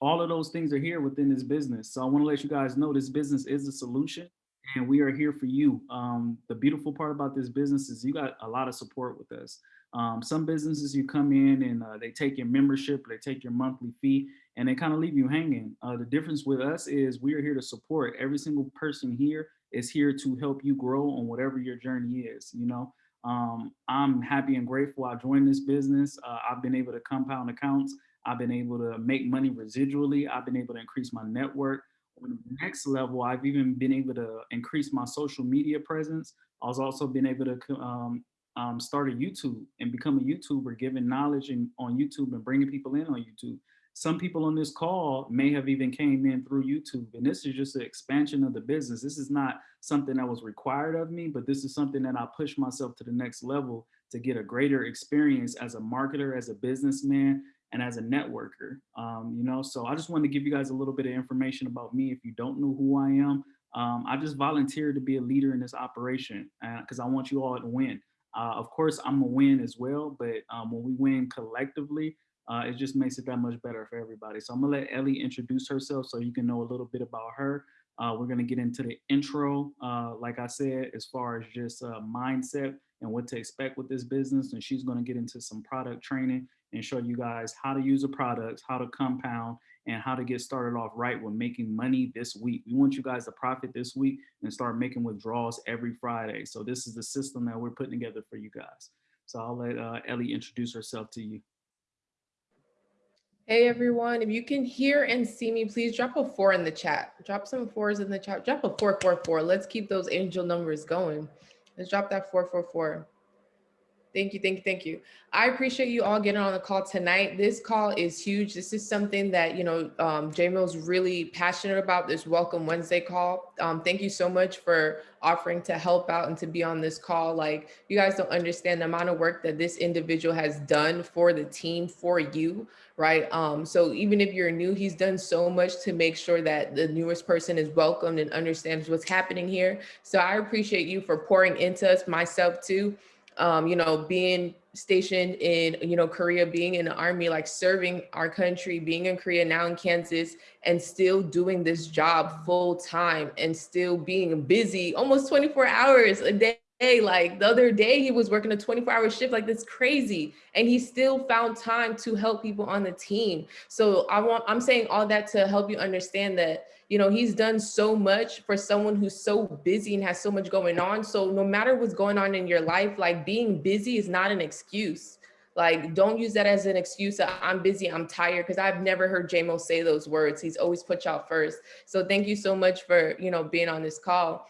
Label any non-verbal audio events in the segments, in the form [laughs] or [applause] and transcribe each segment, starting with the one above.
all of those things are here within this business. So I want to let you guys know this business is a solution and we are here for you. Um, the beautiful part about this business is you got a lot of support with us. Um, some businesses you come in and uh, they take your membership, they take your monthly fee and they kind of leave you hanging. Uh, the difference with us is we are here to support every single person here is here to help you grow on whatever your journey is, you know? Um, I'm happy and grateful I joined this business. Uh, I've been able to compound accounts. I've been able to make money residually. I've been able to increase my network. On the next level, I've even been able to increase my social media presence. I was also been able to um, um, start a YouTube and become a YouTuber, giving knowledge in, on YouTube and bringing people in on YouTube. Some people on this call may have even came in through YouTube and this is just an expansion of the business. This is not something that was required of me, but this is something that I push myself to the next level to get a greater experience as a marketer, as a businessman, and as a networker, um, you know, so I just wanted to give you guys a little bit of information about me. If you don't know who I am, um, I just volunteered to be a leader in this operation because uh, I want you all to win. Uh, of course, I'm a win as well, but um, when we win collectively, uh, it just makes it that much better for everybody. So I'm gonna let Ellie introduce herself so you can know a little bit about her. Uh, we're gonna get into the intro, uh, like I said, as far as just uh, mindset and what to expect with this business. And she's gonna get into some product training and show you guys how to use the products, how to compound, and how to get started off right with making money this week. We want you guys to profit this week and start making withdrawals every Friday. So this is the system that we're putting together for you guys. So I'll let uh, Ellie introduce herself to you. Hey everyone, if you can hear and see me, please drop a four in the chat. Drop some fours in the chat. Drop a four, four, four. Let's keep those angel numbers going. Let's drop that four, four, four. Thank you, thank you, thank you. I appreciate you all getting on the call tonight. This call is huge. This is something that, you know, um, JMill's really passionate about this Welcome Wednesday call. Um, thank you so much for offering to help out and to be on this call. Like you guys don't understand the amount of work that this individual has done for the team, for you, right? Um, so even if you're new, he's done so much to make sure that the newest person is welcomed and understands what's happening here. So I appreciate you for pouring into us, myself too um, you know, being stationed in, you know, Korea, being in the army, like serving our country, being in Korea, now in Kansas, and still doing this job full time and still being busy almost 24 hours a day. Like the other day, he was working a 24 hour shift, like that's crazy. And he still found time to help people on the team. So I want, I'm saying all that to help you understand that you know, he's done so much for someone who's so busy and has so much going on. So no matter what's going on in your life, like being busy is not an excuse. Like, don't use that as an excuse I'm busy, I'm tired, because I've never heard JMill say those words. He's always put y'all first. So thank you so much for, you know, being on this call.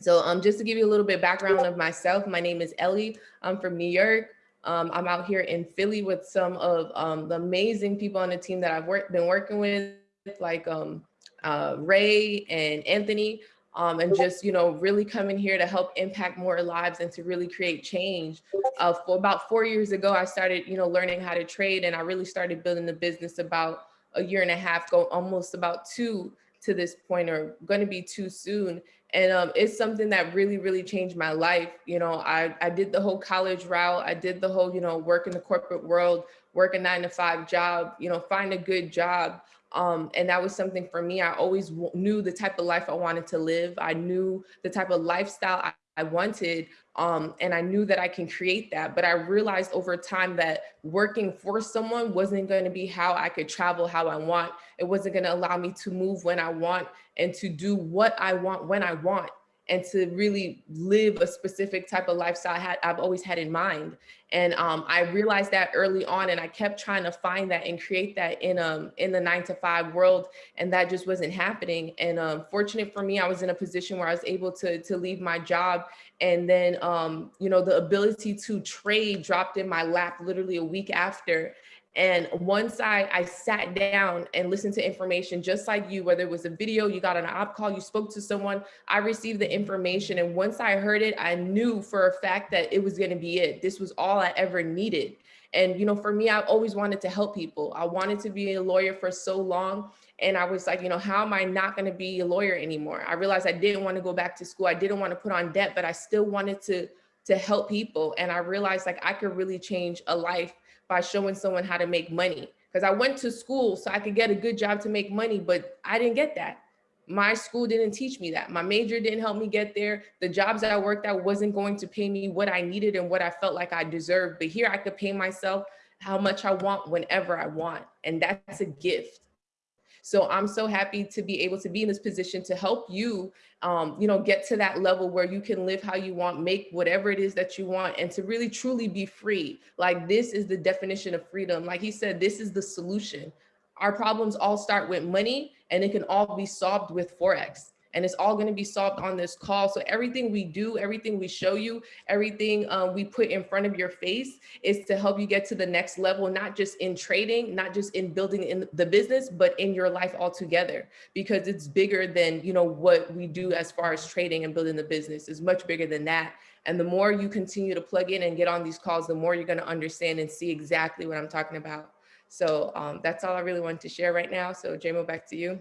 So um, just to give you a little bit background of myself, my name is Ellie. I'm from New York. Um, I'm out here in Philly with some of um, the amazing people on the team that I've work, been working with, like um, uh, Ray and Anthony, um, and just, you know, really coming here to help impact more lives and to really create change. Uh, for about four years ago, I started, you know, learning how to trade and I really started building the business about a year and a half ago, almost about two to this point or going to be too soon. And um, it's something that really, really changed my life. You know, I, I did the whole college route. I did the whole, you know, work in the corporate world, work a nine to five job, you know, find a good job. Um, and that was something for me. I always knew the type of life I wanted to live. I knew the type of lifestyle I, I wanted. Um, and I knew that I can create that. But I realized over time that working for someone wasn't going to be how I could travel how I want. It wasn't going to allow me to move when I want and to do what I want when I want and to really live a specific type of lifestyle I had, I've always had in mind. And um, I realized that early on and I kept trying to find that and create that in um in the nine to five world and that just wasn't happening. And um, fortunate for me, I was in a position where I was able to, to leave my job and then, um, you know, the ability to trade dropped in my lap literally a week after. And once I, I sat down and listened to information just like you, whether it was a video, you got an op call, you spoke to someone, I received the information. And once I heard it, I knew for a fact that it was gonna be it. This was all I ever needed. And, you know, for me, I always wanted to help people. I wanted to be a lawyer for so long. And I was like, you know, how am I not going to be a lawyer anymore? I realized I didn't want to go back to school. I didn't want to put on debt, but I still wanted to to help people. And I realized like I could really change a life by showing someone how to make money. because I went to school so I could get a good job to make money, but I didn't get that. My school didn't teach me that. My major didn't help me get there. The jobs that I worked at wasn't going to pay me what I needed and what I felt like I deserved. But here I could pay myself how much I want whenever I want. And that's a gift. So I'm so happy to be able to be in this position to help you, um, you know, get to that level where you can live how you want, make whatever it is that you want, and to really truly be free. Like this is the definition of freedom. Like he said, this is the solution. Our problems all start with money and it can all be solved with Forex and it's all going to be solved on this call. So everything we do, everything we show you, everything um, we put in front of your face is to help you get to the next level, not just in trading, not just in building in the business, but in your life altogether, because it's bigger than, you know, what we do as far as trading and building the business is much bigger than that. And the more you continue to plug in and get on these calls, the more you're going to understand and see exactly what I'm talking about. So um, that's all I really wanted to share right now. So JMO, back to you.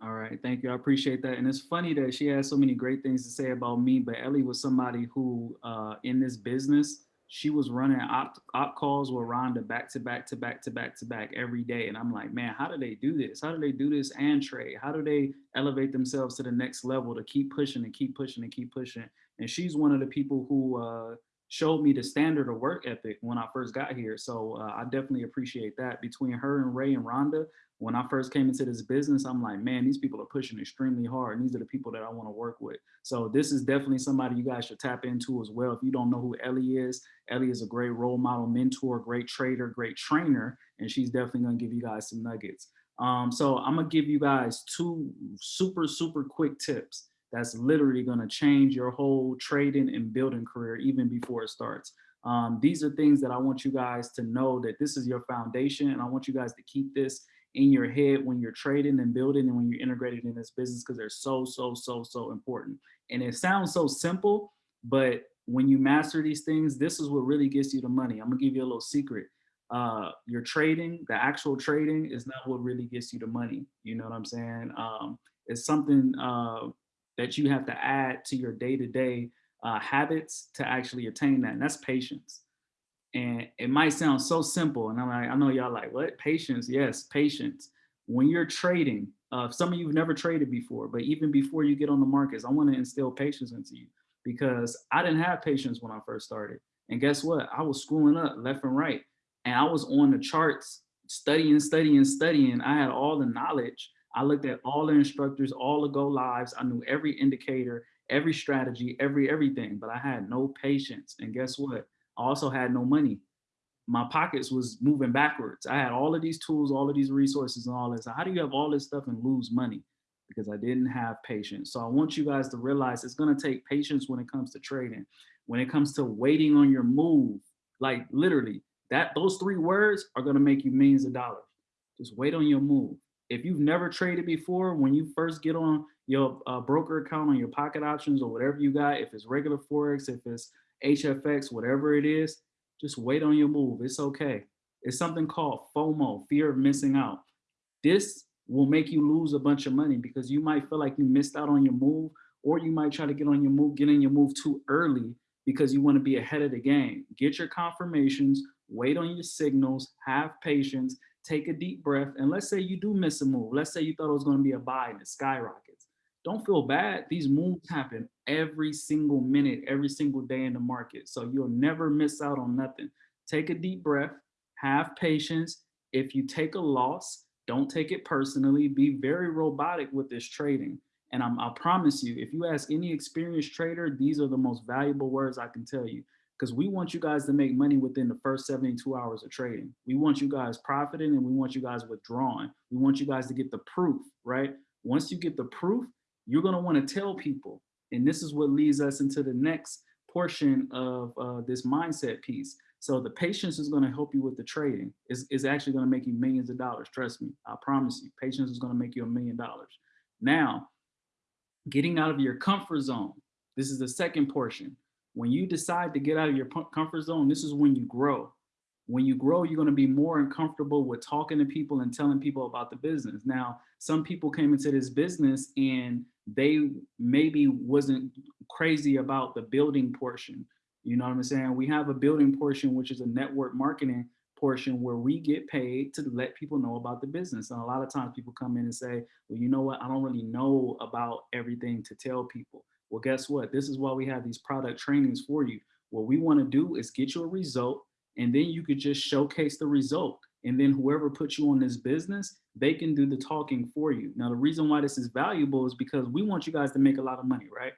All right, thank you. I appreciate that. And it's funny that she has so many great things to say about me, but Ellie was somebody who, uh, in this business, she was running op, op calls with Rhonda back to back to back to back to back every day. And I'm like, man, how do they do this? How do they do this and trade? How do they elevate themselves to the next level to keep pushing and keep pushing and keep pushing? And she's one of the people who uh, showed me the standard of work ethic when I first got here. So uh, I definitely appreciate that. Between her and Ray and Rhonda, when I first came into this business, I'm like, man, these people are pushing extremely hard. And these are the people that I want to work with. So this is definitely somebody you guys should tap into as well. If you don't know who Ellie is, Ellie is a great role model, mentor, great trader, great trainer, and she's definitely going to give you guys some nuggets. Um, so I'm going to give you guys two super, super quick tips that's literally going to change your whole trading and building career even before it starts. Um, these are things that I want you guys to know that this is your foundation and I want you guys to keep this in your head when you're trading and building and when you're integrated in this business because they're so, so, so, so important. And it sounds so simple, but when you master these things, this is what really gets you the money. I'm gonna give you a little secret. Uh, your trading, the actual trading is not what really gets you the money. You know what I'm saying? Um, it's something uh, that you have to add to your day-to-day -day, uh, habits to actually attain that. And that's patience. And it might sound so simple. And I'm like, I know y'all like, what? Patience. Yes, patience. When you're trading, uh, some of you have never traded before, but even before you get on the markets, I want to instill patience into you because I didn't have patience when I first started. And guess what? I was screwing up left and right. And I was on the charts studying, studying, studying. I had all the knowledge. I looked at all the instructors, all the go lives. I knew every indicator, every strategy, every everything, but I had no patience. And guess what? I also had no money. My pockets was moving backwards. I had all of these tools, all of these resources and all this. How do you have all this stuff and lose money? Because I didn't have patience. So I want you guys to realize it's gonna take patience when it comes to trading. When it comes to waiting on your move, like literally, that those three words are gonna make you millions of dollars. Just wait on your move. If you've never traded before, when you first get on your uh, broker account on your pocket options or whatever you got, if it's regular Forex, if it's HFX, whatever it is, just wait on your move. It's okay. It's something called FOMO, fear of missing out. This will make you lose a bunch of money because you might feel like you missed out on your move or you might try to get on your move, get in your move too early because you want to be ahead of the game. Get your confirmations, wait on your signals, have patience, take a deep breath. And let's say you do miss a move. Let's say you thought it was going to be a buy and it skyrockets. Don't feel bad. These moves happen every single minute, every single day in the market. So you'll never miss out on nothing. Take a deep breath, have patience. If you take a loss, don't take it personally. Be very robotic with this trading. And I'm, I promise you, if you ask any experienced trader, these are the most valuable words I can tell you because we want you guys to make money within the first 72 hours of trading. We want you guys profiting and we want you guys withdrawing. We want you guys to get the proof, right? Once you get the proof, you're gonna wanna tell people and this is what leads us into the next portion of uh, this mindset piece. So the patience is to help you with the trading. It's, it's actually to make you millions of dollars. Trust me. I promise you. Patience is to make you a million dollars. Now, getting out of your comfort zone. This is the second portion. When you decide to get out of your comfort zone, this is when you grow. When you grow, you're going to be more uncomfortable with talking to people and telling people about the business. Now, some people came into this business and they maybe wasn't crazy about the building portion. You know what I'm saying? We have a building portion, which is a network marketing portion where we get paid to let people know about the business. And a lot of times people come in and say, well, you know what? I don't really know about everything to tell people. Well, guess what? This is why we have these product trainings for you. What we want to do is get you a result and then you could just showcase the result. And then whoever puts you on this business, they can do the talking for you. Now, the reason why this is valuable is because we want you guys to make a lot of money, right?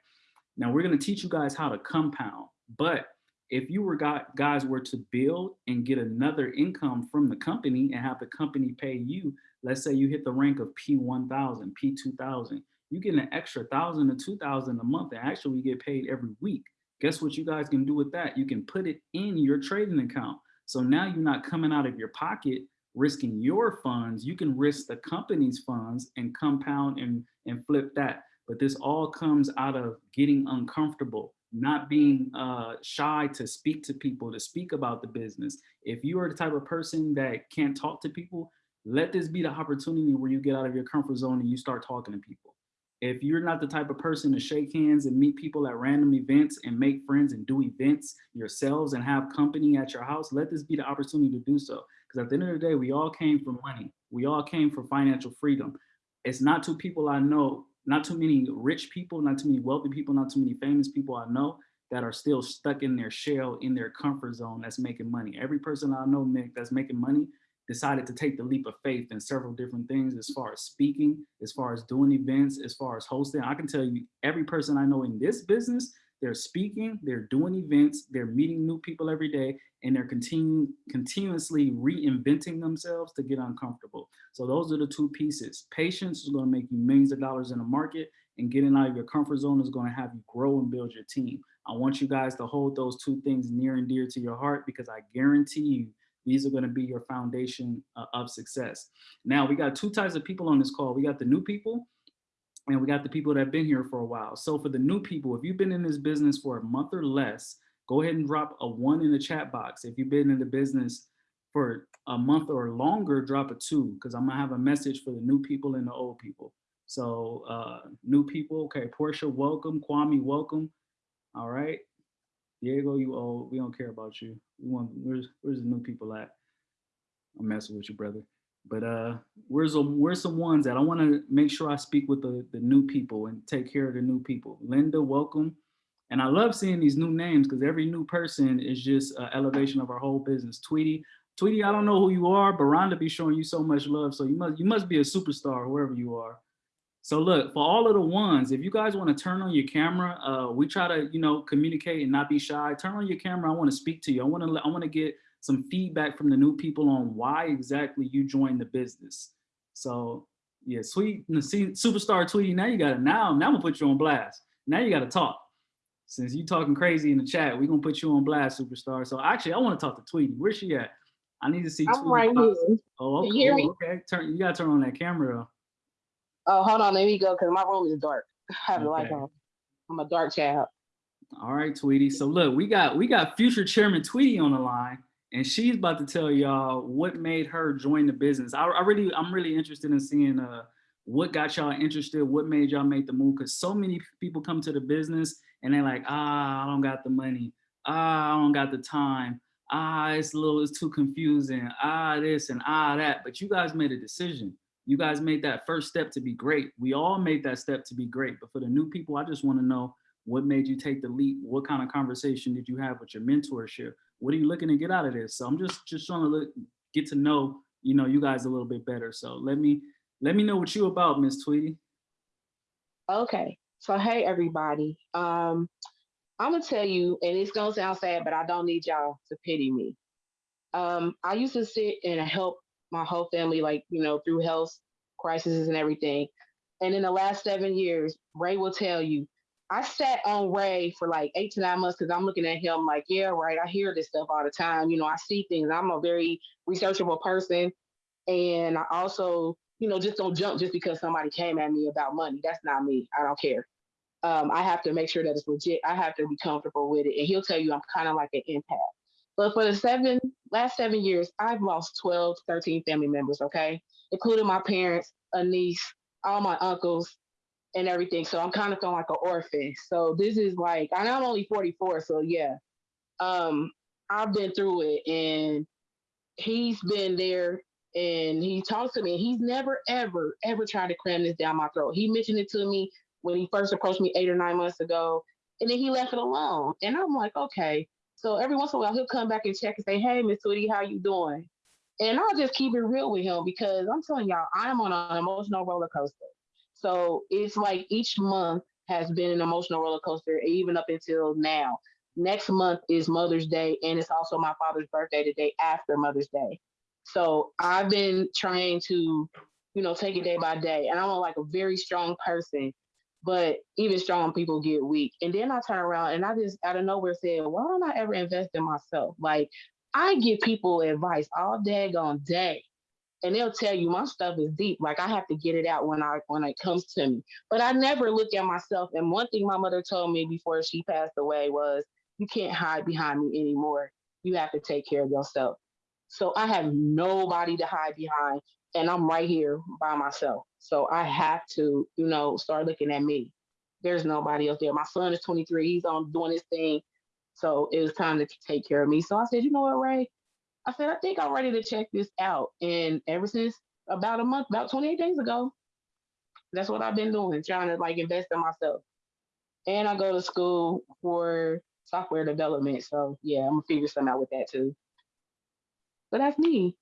Now we're going to teach you guys how to compound, but if you were got guys were to build and get another income from the company and have the company pay you, let's say you hit the rank of P1000, P2000, you get an extra thousand to two thousand a month and actually get paid every week. Guess what you guys can do with that? You can put it in your trading account. So now you're not coming out of your pocket risking your funds. You can risk the company's funds and compound and, and flip that. But this all comes out of getting uncomfortable, not being uh, shy to speak to people, to speak about the business. If you are the type of person that can't talk to people, let this be the opportunity where you get out of your comfort zone and you start talking to people. If you're not the type of person to shake hands and meet people at random events and make friends and do events yourselves and have company at your house, let this be the opportunity to do so. Because at the end of the day, we all came for money. We all came for financial freedom. It's not two people I know, not too many rich people, not too many wealthy people, not too many famous people I know that are still stuck in their shell, in their comfort zone that's making money. Every person I know, Nick, that's making money decided to take the leap of faith in several different things as far as speaking, as far as doing events, as far as hosting. I can tell you every person I know in this business, they're speaking, they're doing events, they're meeting new people every day, and they're continu continuously reinventing themselves to get uncomfortable. So those are the two pieces. Patience is gonna make you millions of dollars in the market and getting out of your comfort zone is gonna have you grow and build your team. I want you guys to hold those two things near and dear to your heart because I guarantee you these are going to be your foundation uh, of success. Now, we got two types of people on this call. We got the new people and we got the people that have been here for a while. So for the new people, if you've been in this business for a month or less, go ahead and drop a one in the chat box. If you've been in the business for a month or longer, drop a two because I'm gonna have a message for the new people and the old people. So uh, new people, okay, Portia, welcome. Kwame, welcome. All right. Diego, you old. We don't care about you. We want where's where's the new people at? I'm messing with you, brother. But uh, where's the where's some ones that I want to make sure I speak with the the new people and take care of the new people. Linda, welcome. And I love seeing these new names because every new person is just an elevation of our whole business. Tweety, Tweety, I don't know who you are, but Rhonda be showing you so much love. So you must you must be a superstar wherever you are. So look, for all of the ones, if you guys want to turn on your camera, uh, we try to, you know, communicate and not be shy. Turn on your camera. I want to speak to you. I want to, I want to get some feedback from the new people on why exactly you joined the business. So yeah, sweet, see, superstar Tweety. Now you got it. Now, now I'm gonna put you on blast. Now you got to talk. Since you talking crazy in the chat, we're gonna put you on blast, superstar. So actually, I want to talk to Tweety. Where's she at? I need to see. I'm Tweety right here. Oh, okay. you hear okay. Turn. You gotta turn on that camera though. Oh, hold on, let me go because my room is dark. [laughs] I have the light on. I'm a dark child. All right, Tweety. So look, we got we got future chairman Tweety on the line, and she's about to tell y'all what made her join the business. I, I really, I'm really interested in seeing uh what got y'all interested, what made y'all make the move, because so many people come to the business and they're like, ah, I don't got the money, ah, I don't got the time, ah, it's a little, it's too confusing, ah, this and ah, that. But you guys made a decision. You guys made that first step to be great. We all made that step to be great. But for the new people, I just want to know what made you take the leap? What kind of conversation did you have with your mentorship? What are you looking to get out of this? So I'm just just trying to look, get to know, you know, you guys a little bit better. So let me let me know what you about, Miss Tweety. Okay. So hey everybody. Um, I'm gonna tell you, and it's gonna sound sad, but I don't need y'all to pity me. Um, I used to sit and help my whole family, like, you know, through health crises and everything. And in the last seven years, Ray will tell you, I sat on Ray for like eight to nine months because I'm looking at him like, yeah, right. I hear this stuff all the time. You know, I see things. I'm a very researchable person. And I also, you know, just don't jump just because somebody came at me about money. That's not me. I don't care. Um, I have to make sure that it's legit. I have to be comfortable with it. And he'll tell you I'm kind of like an empath. But for the seven last seven years, I've lost 12, 13 family members, okay? Including my parents, a niece, all my uncles, and everything. So I'm kind of feeling like an orphan. So this is like, and I'm only 44, so yeah. Um, I've been through it and he's been there and he talks to me. He's never, ever, ever tried to cram this down my throat. He mentioned it to me when he first approached me eight or nine months ago, and then he left it alone. And I'm like, okay. So every once in a while, he'll come back and check and say, "Hey, Miss Tweety, how you doing?" And I'll just keep it real with him because I'm telling y'all, I'm on an emotional roller coaster. So it's like each month has been an emotional roller coaster, even up until now. Next month is Mother's Day, and it's also my father's birthday the day after Mother's Day. So I've been trying to, you know, take it day by day. And I'm like a very strong person, but even strong people get weak. And then I turn around and I just out of nowhere said, why don't I ever invest in myself? Like I give people advice all daggone day. And they'll tell you my stuff is deep. Like I have to get it out when I when it comes to me. But I never look at myself. And one thing my mother told me before she passed away was, you can't hide behind me anymore. You have to take care of yourself. So I have nobody to hide behind, and I'm right here by myself. So I have to, you know, start looking at me. There's nobody else there. My son is 23. He's on doing his thing. So it was time to take care of me. So I said, you know what, Ray? I said, I think I'm ready to check this out. And ever since about a month, about 28 days ago, that's what I've been doing, trying to like invest in myself. And I go to school for software development. So yeah, I'm gonna figure something out with that too. But that's me.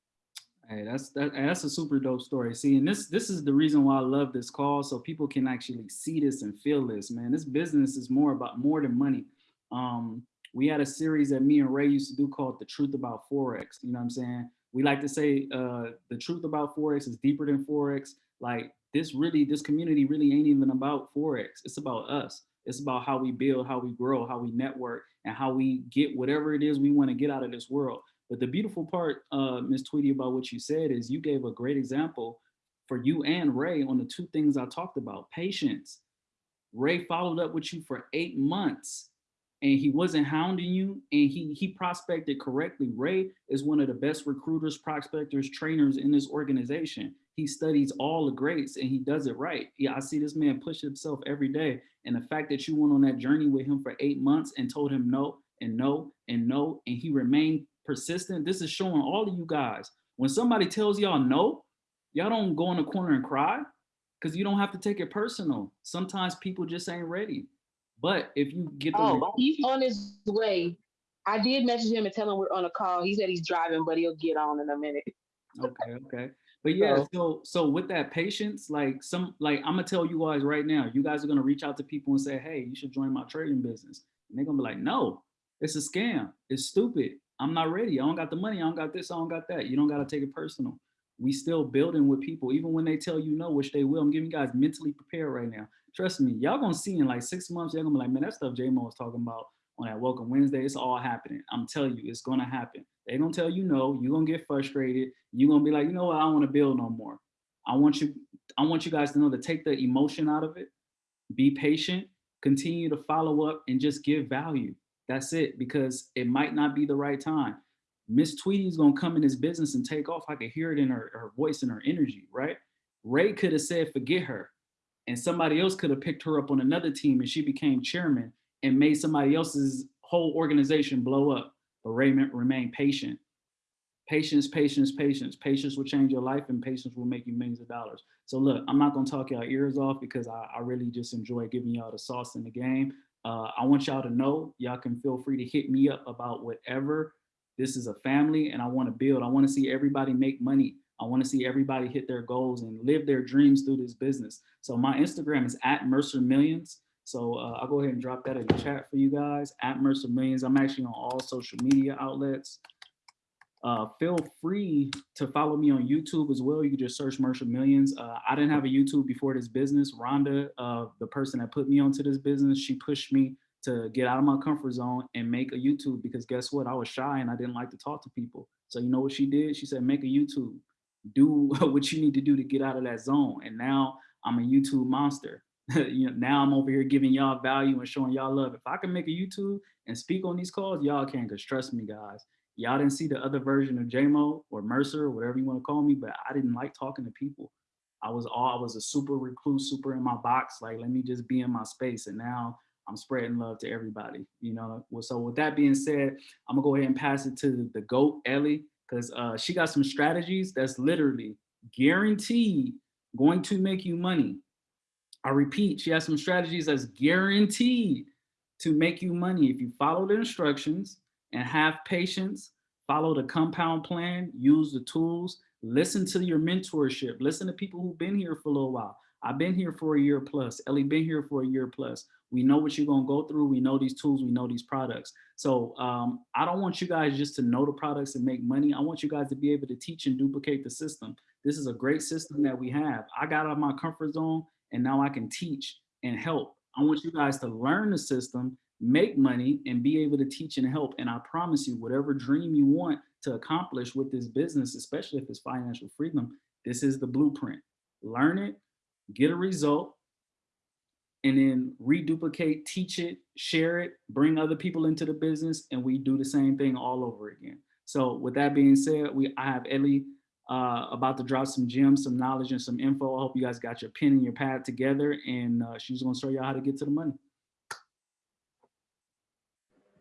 Hey, that's that, that's a super dope story. See, and this this is the reason why I love this call, so people can actually see this and feel this. Man, this business is more about more than money. Um, we had a series that me and Ray used to do called "The Truth About Forex." You know what I'm saying? We like to say uh, the truth about forex is deeper than forex. Like this really, this community really ain't even about forex. It's about us. It's about how we build, how we grow, how we network, and how we get whatever it is we want to get out of this world. But the beautiful part, uh, Ms. Tweety, about what you said is you gave a great example for you and Ray on the two things I talked about, patience. Ray followed up with you for eight months and he wasn't hounding you and he, he prospected correctly. Ray is one of the best recruiters, prospectors, trainers in this organization. He studies all the greats and he does it right. Yeah, I see this man push himself every day. And the fact that you went on that journey with him for eight months and told him no and no and no, and he remained persistent. This is showing all of you guys. When somebody tells y'all no, y'all don't go in the corner and cry because you don't have to take it personal. Sometimes people just ain't ready. But if you get the Oh, he's on his way. I did message him and tell him we're on a call. He said he's driving, but he'll get on in a minute. okay, okay. But yeah, So- so so with that patience, like some like I'm gonna tell you guys right now, you guys are gonna reach out to people and say, hey, you should join my trading business. And they're gonna be like, no, it's a scam. It's stupid. I'm not ready. I don't got the money. I don't got this. I don't got that. You don't gotta take it personal. We still building with people, even when they tell you no, which they will. I'm giving you guys mentally prepared right now. Trust me, y'all gonna see in like six months, y'all gonna be like, man, that stuff J-Mo was talking about on that Welcome Wednesday, it's all happening. I'm telling you, it's gonna happen. They gonna tell you no, you're gonna get frustrated. You're gonna be like, you know what, I don't wanna build no more. I want you, I want you guys to know to take the emotion out of it, be patient, continue to follow up and just give value. That's it, because it might not be the right time. Miss Tweety's gonna come in this business and take off. I could hear it in her, her voice and her energy, right? Ray could have said, forget her. And somebody else could have picked her up on another team and she became chairman and made somebody else's whole organization blow up. But Ray ma- remained patient. Patience, patience, patience. Patience will change your life and patience will make you millions of dollars. So look, I'm not gonna talk y'all ears off because I, I really just enjoy giving y'all the sauce in the game. Uh, I want y'all to know, y'all can feel free to hit me up about whatever. This is a family and I wanna build. I wanna see everybody make money. I wanna see everybody hit their goals and live their dreams through this business. So my Instagram is at Mercer Millions. So uh, I'll go ahead and drop that in the chat for you guys at Mercer Millions. I'm actually on all social media outlets. Uh, feel free to follow me on YouTube as well. You can just search Mercer Millions. Uh, I didn't have a YouTube before this business. Rhonda, uh, the person that put me onto this business, she pushed me to get out of my comfort zone and make a YouTube because guess what? I was shy and I didn't like to talk to people. So you know what she did? She said, make a YouTube. Do [laughs] what you need to do to get out of that zone. And now I'm a YouTube monster. [laughs] you know, now I'm over here giving y'all value and showing y'all love. If I can make a YouTube and speak on these calls, y'all can, because trust me, guys, y'all didn't see the other version of JMO or Mercer, or whatever you want to call me, but I didn't like talking to people. I was all, I was a super recluse, super in my box, like, let me just be in my space. And now I'm spreading love to everybody, you know? Well, So with that being said, I'm gonna go ahead and pass it to the GOAT, Ellie. because uh, she got some strategies that's literally guaranteed going to make you money. I repeat, she has some strategies that's guaranteed to make you money if you follow the instructions and have patience, follow the compound plan, use the tools, listen to your mentorship, listen to people who've been here for a little while. I've been here for a year plus. Ellie been here for a year plus. We know what you're gonna go through. We know these tools. We know these products. So um, I don't want you guys just to know the products and make money. I want you guys to be able to teach and duplicate the system. This is a great system that we have. I got out of my comfort zone and now I can teach and help. I want you guys to learn the system, make money and be able to teach and help. And I promise you, whatever dream you want to accomplish with this business, especially if it's financial freedom, this is the blueprint. Learn it, get a result, and then reduplicate, teach it, share it, bring other people into the business, and we do the same thing all over again. So with that being said, we I have Ellie uh, about to drop some gems, some knowledge, and some info. I hope you guys got your pen and your pad together, and uh, she's gonna show y'all how to get to the money.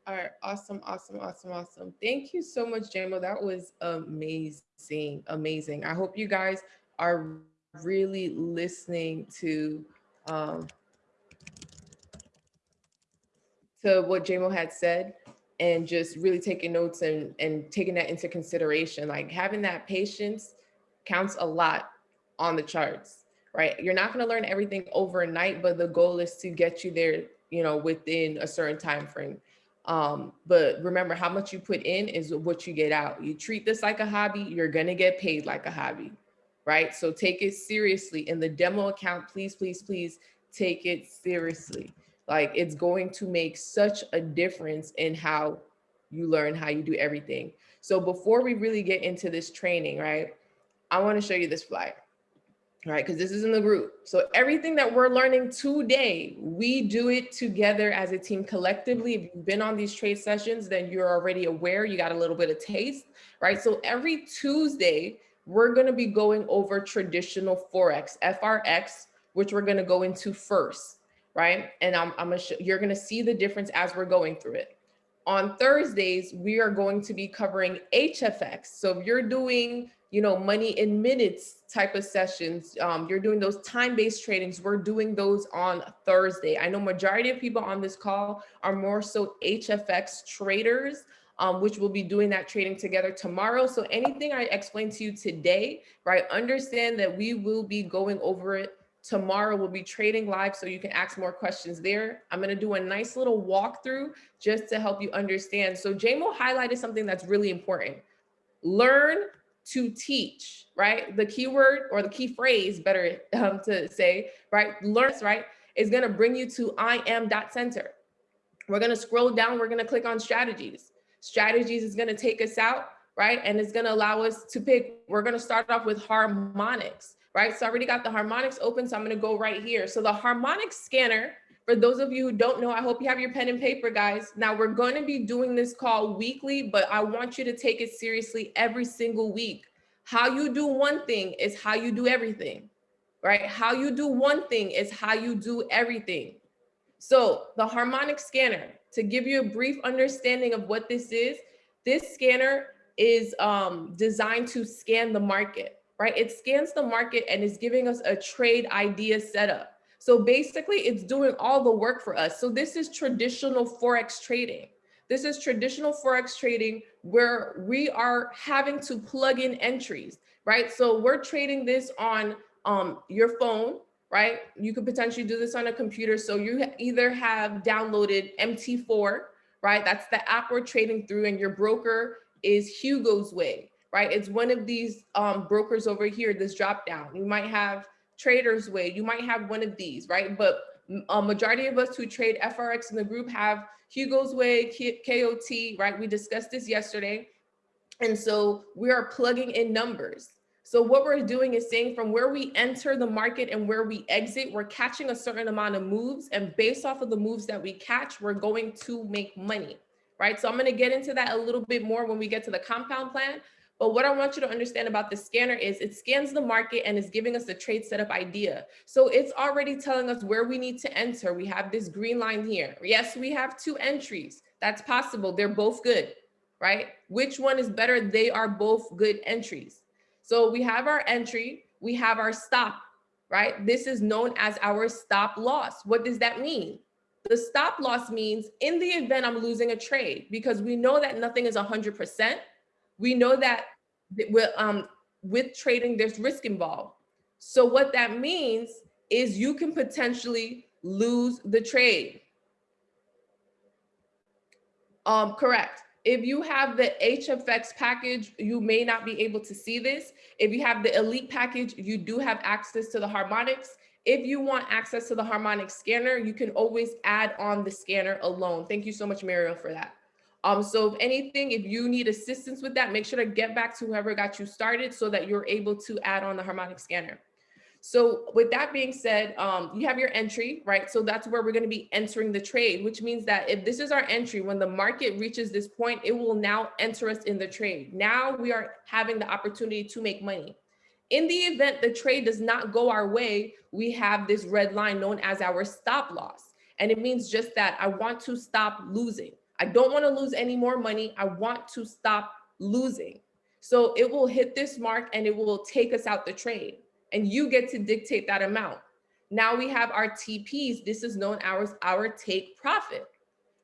All right, awesome, awesome, awesome, awesome. Thank you so much, JMO. That was amazing, amazing. I hope you guys are really listening to um, to what JMO had said and just really taking notes and, and taking that into consideration. Like having that patience counts a lot on the charts, right? You're not going to learn everything overnight, but the goal is to get you there, you know, within a certain time frame. Um, but remember how much you put in is what you get out. You treat this like a hobby, you're to get paid like a hobby, right? So take it seriously. In the demo account, please, please, please take it seriously. Like it's going to make such a difference in how you learn how you do everything. So before we really get into this training, right, I want to show you this flyer, right? Because this is in the group. So everything that we're learning today, we do it together as a team collectively. If you've been on these trade sessions, then you're already aware, you got a little bit of taste, right? So every Tuesday, we're going to be going over traditional Forex, FRX, which we're going to go into first right? And I'm, I'm gonna you're gonna see the difference as we're going through it. On Thursdays, we are going to be covering HFX. So if you're doing, you know, money in minutes type of sessions, um, you're doing those time-based trainings. we're doing those on Thursday. I know majority of people on this call are more so HFX traders, um, which will be doing that trading together tomorrow. So anything I explained to you today, right, understand that we will be going over it Tomorrow we'll be trading live so you can ask more questions there. I'm gonna do a nice little walkthrough just to help you understand. So JMO highlighted something that's really important. Learn to teach, right? The keyword or the key phrase, better um, to say, right? Learns, right? Is gonna bring you to I am dot center. We're gonna scroll down, we're gonna click on strategies. Strategies is gonna take us out, right? And it's gonna allow us to pick, we're gonna start off with harmonics right? So I already got the harmonics open, so I'm gonna go right here. So the harmonic scanner, for those of you who don't know, I hope you have your pen and paper, guys. Now we're gonna be doing this call weekly, but I want you to take it seriously every single week. How you do one thing is how you do everything, right? How you do one thing is how you do everything. So the harmonic scanner, to give you a brief understanding of what this is, this scanner is um, designed to scan the market right? It scans the market and is giving us a trade idea setup. So basically it's doing all the work for us. So this is traditional Forex trading. This is traditional Forex trading where we are having to plug in entries, right? So we're trading this on um, your phone, right? You could potentially do this on a computer. So you either have downloaded MT4, right? That's the app we're trading through and your broker is Hugo's Way right? It's one of these um, brokers over here, this drop down. You might have Traders Way, you might have one of these, right? But mm, a majority of us who trade FRX in the group have Hugo's Way, KOT, right? We discussed this yesterday. And so we are plugging in numbers. So what we're doing is saying from where we enter the market and where we exit, we're catching a certain amount of moves. And based off of the moves that we catch, we're going to make money, right? So I'm gonna get into that a little bit more when we get to the compound plan. But what I want you to understand about the scanner is it scans the market and is giving us a trade setup idea. So it's already telling us where we need to enter. We have this green line here. Yes, we have two entries. That's possible. They're both good, right? Which one is better? They are both good entries. So we have our entry, we have our stop, right? This is known as our stop loss. What does that mean? The stop loss means in the event I'm losing a trade, because we know that nothing is 100%. We know that with, um, with trading, there's risk involved. So what that means is you can potentially lose the trade. Um, correct. If you have the HFX package, you may not be able to see this. If you have the elite package, you do have access to the harmonics. If you want access to the harmonic scanner, you can always add on the scanner alone. Thank you so much, Mariel, for that. Um, so if anything, if you need assistance with that, make sure to get back to whoever got you started so that you're able to add on the harmonic scanner. So with that being said, um, you have your entry, right? So that's where we're going to be entering the trade, which means that if this is our entry, when the market reaches this point, it will now enter us in the trade. Now we are having the opportunity to make money. In the event the trade does not go our way, we have this red line known as our stop loss. And it means just that I want to stop losing. I don't want to lose any more money. I want to stop losing. So it will hit this mark and it will take us out the trade and you get to dictate that amount. Now we have our TPs. This is known as our take profit,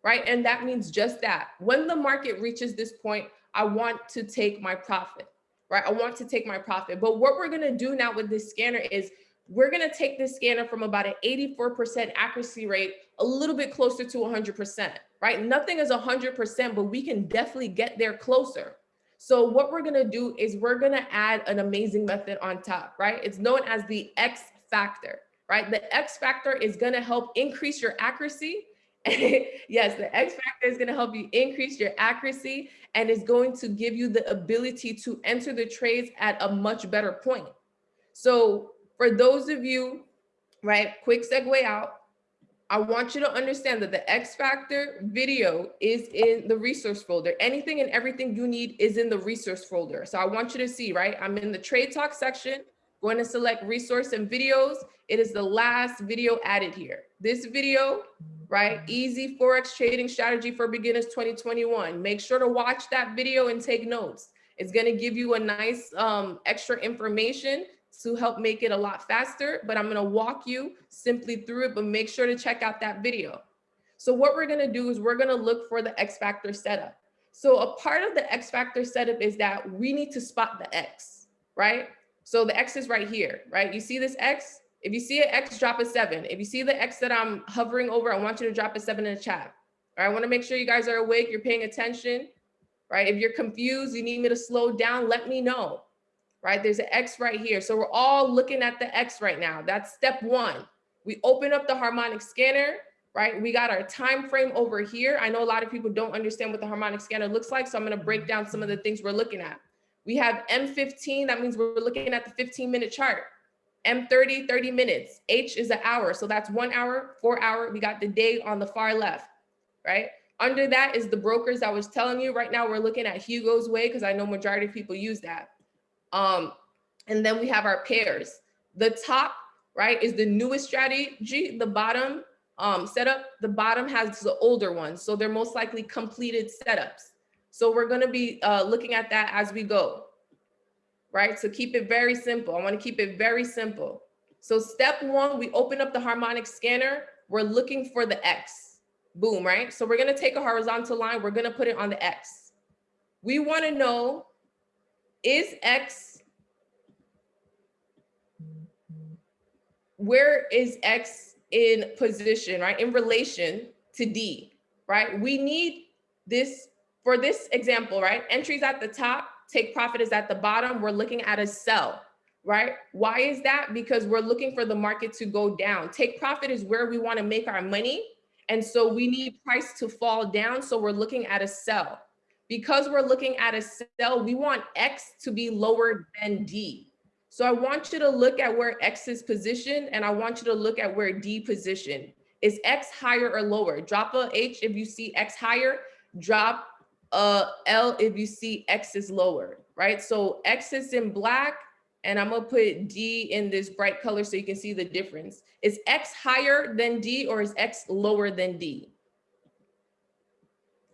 right? And that means just that. When the market reaches this point, I want to take my profit, right? I want to take my profit. But what we're gonna do now with this scanner is we're gonna take this scanner from about an 84% accuracy rate a little bit closer to 100%, right? Nothing is 100%, but we can definitely get there closer. So what we're gonna do is we're gonna add an amazing method on top, right? It's known as the X factor, right? The X factor is gonna help increase your accuracy. [laughs] yes, the X factor is gonna help you increase your accuracy and is going to give you the ability to enter the trades at a much better point. So for those of you, right, quick segue out, I want you to understand that the X Factor video is in the resource folder. Anything and everything you need is in the resource folder. So I want you to see, right? I'm in the trade talk section, going to select resource and videos. It is the last video added here. This video, right? Easy Forex trading strategy for beginners 2021. Make sure to watch that video and take notes. It's going to give you a nice um, extra information to help make it a lot faster, but I'm gonna walk you simply through it, but make sure to check out that video. So what we're gonna do is we're gonna look for the X factor setup. So a part of the X factor setup is that we need to spot the X, right? So the X is right here, right? You see this X? If you see an X, drop a seven. If you see the X that I'm hovering over, I want you to drop a seven in the chat. All right, I wanna make sure you guys are awake, you're paying attention, right? If you're confused, you need me to slow down, let me know right? There's an X right here. So we're all looking at the X right now. That's step one. We open up the harmonic scanner, right? We got our time frame over here. I know a lot of people don't understand what the harmonic scanner looks like. So I'm gonna break down some of the things we're looking at. We have M15, that means we're looking at the 15 minute chart. M30, 30 minutes. H is an hour. So that's one hour, four hour. We got the day on the far left, right? Under that is the brokers I was telling you. Right now we're looking at Hugo's Way because I know majority of people use that. Um, and then we have our pairs. The top, right, is the newest strategy. The bottom um, setup, the bottom has the older ones. So they're most likely completed setups. So we're gonna be uh, looking at that as we go, right? So keep it very simple. I wanna keep it very simple. So step one, we open up the harmonic scanner. We're looking for the X, boom, right? So we're gonna take a horizontal line. We're gonna put it on the X. We wanna know is X, where is X in position, right? In relation to D, right? We need this, for this example, right? Entries at the top, take profit is at the bottom. We're looking at a sell, right? Why is that? Because we're looking for the market to go down. Take profit is where we wanna make our money. And so we need price to fall down. So we're looking at a sell because we're looking at a sell, we want X to be lower than D. So I want you to look at where X is positioned and I want you to look at where D positioned. Is X higher or lower? Drop a H if you see X higher, drop a L if you see X is lower, right? So X is in black and I'm gonna put D in this bright color so you can see the difference. Is X higher than D or is X lower than D?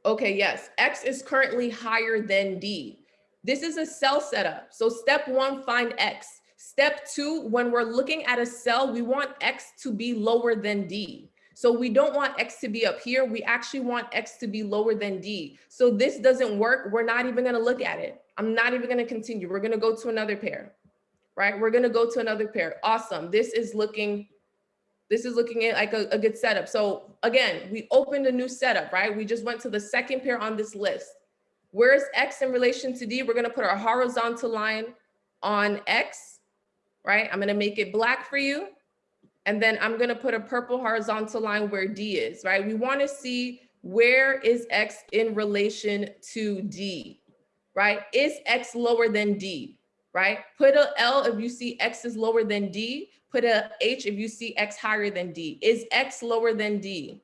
Okay, yes, X is currently higher than D. This is a sell setup. So step one, find X. Step two, when we're looking at a sell, we want X to be lower than D. So we don't want X to be up here. We actually want X to be lower than D. So this doesn't work. We're not even gonna look at it. I'm not even gonna continue. We're gonna go to another pair, right? We're gonna go to another pair. Awesome. This is looking, this is looking at like a, a good setup. So again, we opened a new setup, right? We just went to the second pair on this list. Where's X in relation to D? We're gonna put our horizontal line on X, right? I'm gonna make it black for you. And then I'm gonna put a purple horizontal line where D is, right? We wanna see where is X in relation to D, right? Is X lower than D, right? Put a L if you see X is lower than D. Put a H if you see X higher than D. Is X lower than D?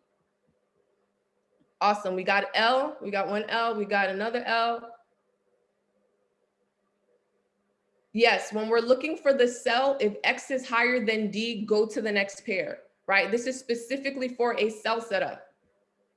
Awesome, we got L, we got one L, we got another L. Yes, when we're looking for the cell, if X is higher than D, go to the next pair, right? This is specifically for a cell setup.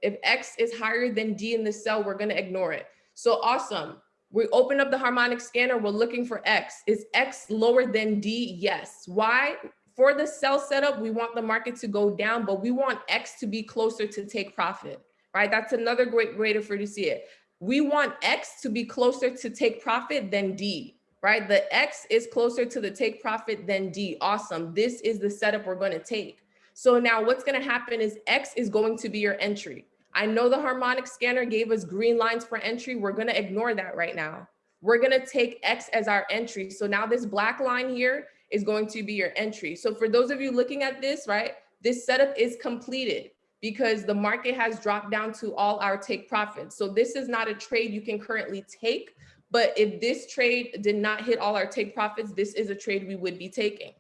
If X is higher than D in the cell, we're gonna ignore it. So awesome. We open up the harmonic scanner, we're looking for X. Is X lower than D? Yes. Why? For the cell setup, we want the market to go down, but we want X to be closer to take profit, right? That's another great way for you to see it. We want X to be closer to take profit than D, right? The X is closer to the take profit than D. Awesome. This is the setup we're going to take. So now what's going to happen is X is going to be your entry. I know the harmonic scanner gave us green lines for entry. We're going to ignore that right now. We're going to take X as our entry. So now this black line here is going to be your entry. So for those of you looking at this, right, this setup is completed because the market has dropped down to all our take profits. So this is not a trade you can currently take, but if this trade did not hit all our take profits, this is a trade we would be taking.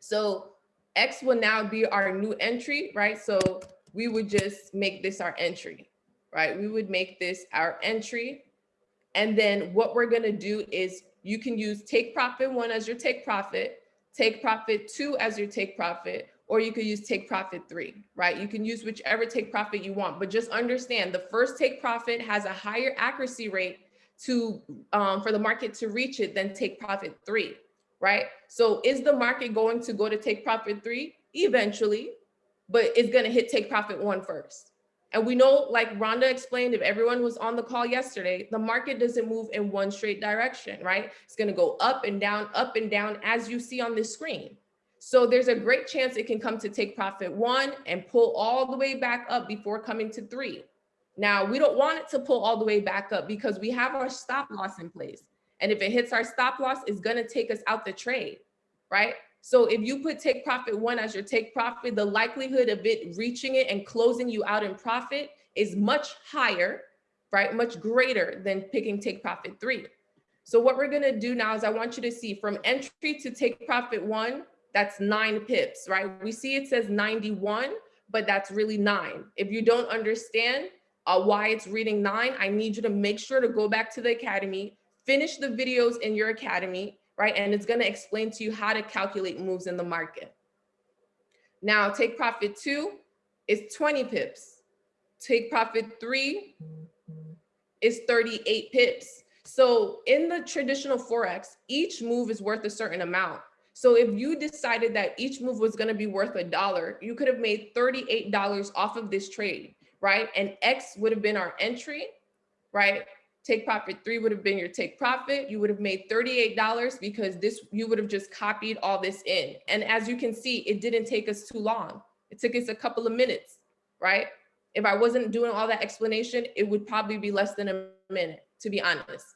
So X will now be our new entry, right? So we would just make this our entry, right? We would make this our entry. And then what we're gonna do is you can use take profit one as your take profit, take profit two as your take profit, or you could use take profit three, right? You can use whichever take profit you want, but just understand the first take profit has a higher accuracy rate to um, for the market to reach it than take profit three, right? So is the market going to go to take profit three? Eventually, but it's gonna hit take profit one first. And we know, like Rhonda explained, if everyone was on the call yesterday, the market doesn't move in one straight direction, right? It's gonna go up and down, up and down, as you see on this screen. So there's a great chance it can come to take profit one and pull all the way back up before coming to three. Now, we don't want it to pull all the way back up because we have our stop loss in place. And if it hits our stop loss, it's gonna take us out the trade, right? So if you put take profit one as your take profit, the likelihood of it reaching it and closing you out in profit is much higher, right? Much greater than picking take profit three. So what we're gonna do now is I want you to see from entry to take profit one, that's nine pips, right? We see it says 91, but that's really nine. If you don't understand uh, why it's reading nine, I need you to make sure to go back to the academy, finish the videos in your academy, right? And it's gonna explain to you how to calculate moves in the market. Now, take profit two is 20 pips. Take profit three is 38 pips. So in the traditional Forex, each move is worth a certain amount. So if you decided that each move was gonna be worth a dollar, you could have made $38 off of this trade, right? And X would have been our entry, right? Take profit three would have been your take profit. You would have made $38 because this you would have just copied all this in. And as you can see, it didn't take us too long. It took us a couple of minutes, right? If I wasn't doing all that explanation, it would probably be less than a minute, to be honest.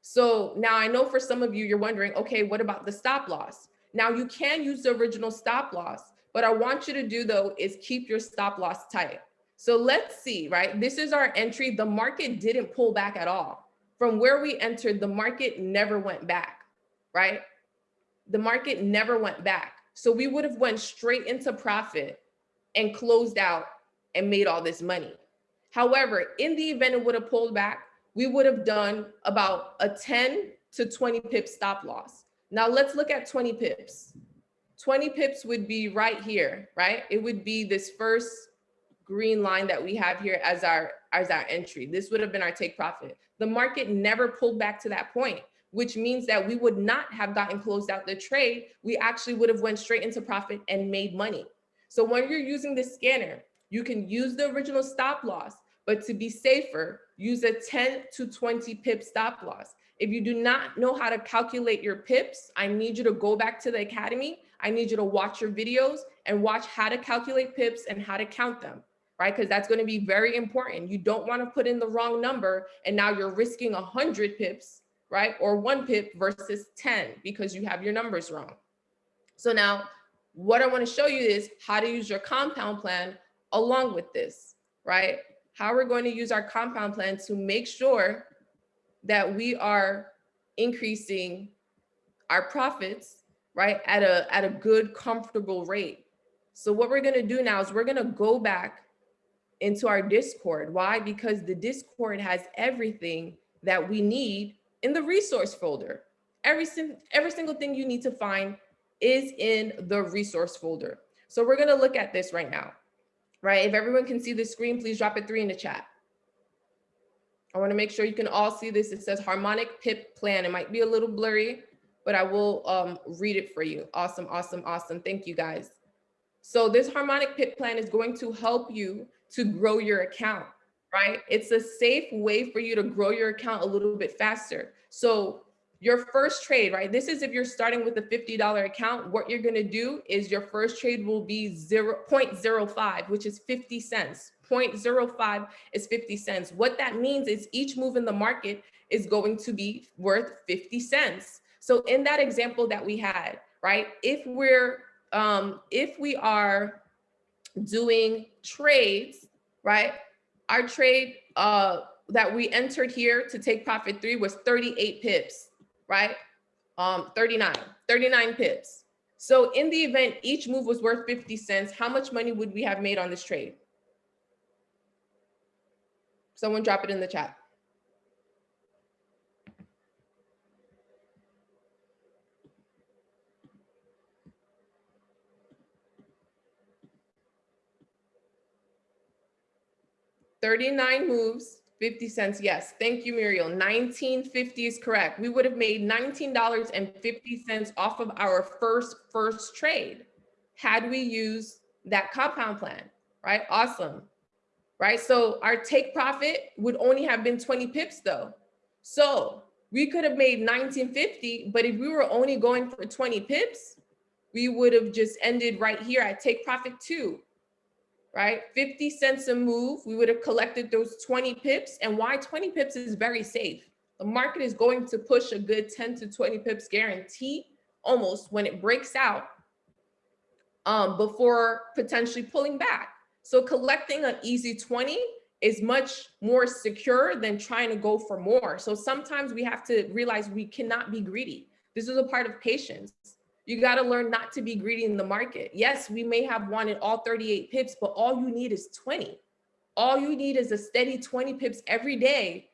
So now I know for some of you, you're wondering, okay, what about the stop loss? Now you can use the original stop loss, but I want you to do though is keep your stop loss tight. So let's see, right? This is our entry. The market didn't pull back at all. From where we entered, the market never went back, right? The market never went back. So we would have went straight into profit and closed out and made all this money. However, in the event it would have pulled back, we would have done about a 10 to 20 pip stop loss. Now let's look at 20 pips. 20 pips would be right here, right? It would be this first green line that we have here as our, as our entry. This would have been our take profit. The market never pulled back to that point, which means that we would not have gotten closed out the trade. We actually would have went straight into profit and made money. So when you're using the scanner, you can use the original stop loss, but to be safer, use a 10 to 20 pip stop loss. If you do not know how to calculate your pips, I need you to go back to the academy. I need you to watch your videos and watch how to calculate pips and how to count them, right? Because that's going to be very important. You don't want to put in the wrong number and now you're risking 100 pips, right? Or one pip versus 10 because you have your numbers wrong. So now what I want to show you is how to use your compound plan along with this, right? How we're going to use our compound plan to make sure that we are increasing our profits, right, at a, at a good, comfortable rate. So what we're gonna do now is we're gonna go back into our Discord. Why? Because the Discord has everything that we need in the resource folder. Every, every single thing you need to find is in the resource folder. So we're gonna look at this right now, right? If everyone can see the screen, please drop a three in the chat. I wanna make sure you can all see this. It says harmonic pip plan. It might be a little blurry, but I will um, read it for you. Awesome, awesome, awesome. Thank you guys. So this harmonic pip plan is going to help you to grow your account, right? It's a safe way for you to grow your account a little bit faster. So your first trade, right? This is if you're starting with a $50 account, what you're gonna do is your first trade will be 0, 0.05, which is 50 cents. 0.05 is 50 cents. What that means is each move in the market is going to be worth 50 cents. So in that example that we had, right, if we're, um, if we are doing trades, right, our trade uh, that we entered here to take profit three was 38 pips, right? Um, 39, 39 pips. So in the event each move was worth 50 cents, how much money would we have made on this trade? Someone drop it in the chat. Thirty-nine moves, 50 cents. Yes, thank you, Muriel. 1950 is correct. We would have made $19.50 off of our first first trade had we used that compound plan, right? Awesome right? So our take profit would only have been 20 pips though. So we could have made 1950, but if we were only going for 20 pips, we would have just ended right here at take profit two, right? 50 cents a move, we would have collected those 20 pips. And why 20 pips is very safe. The market is going to push a good 10 to 20 pips guarantee almost when it breaks out um, before potentially pulling back. So collecting an easy 20 is much more secure than trying to go for more. So sometimes we have to realize we cannot be greedy. This is a part of patience. You got to learn not to be greedy in the market. Yes, we may have wanted all 38 pips, but all you need is 20. All you need is a steady 20 pips every day.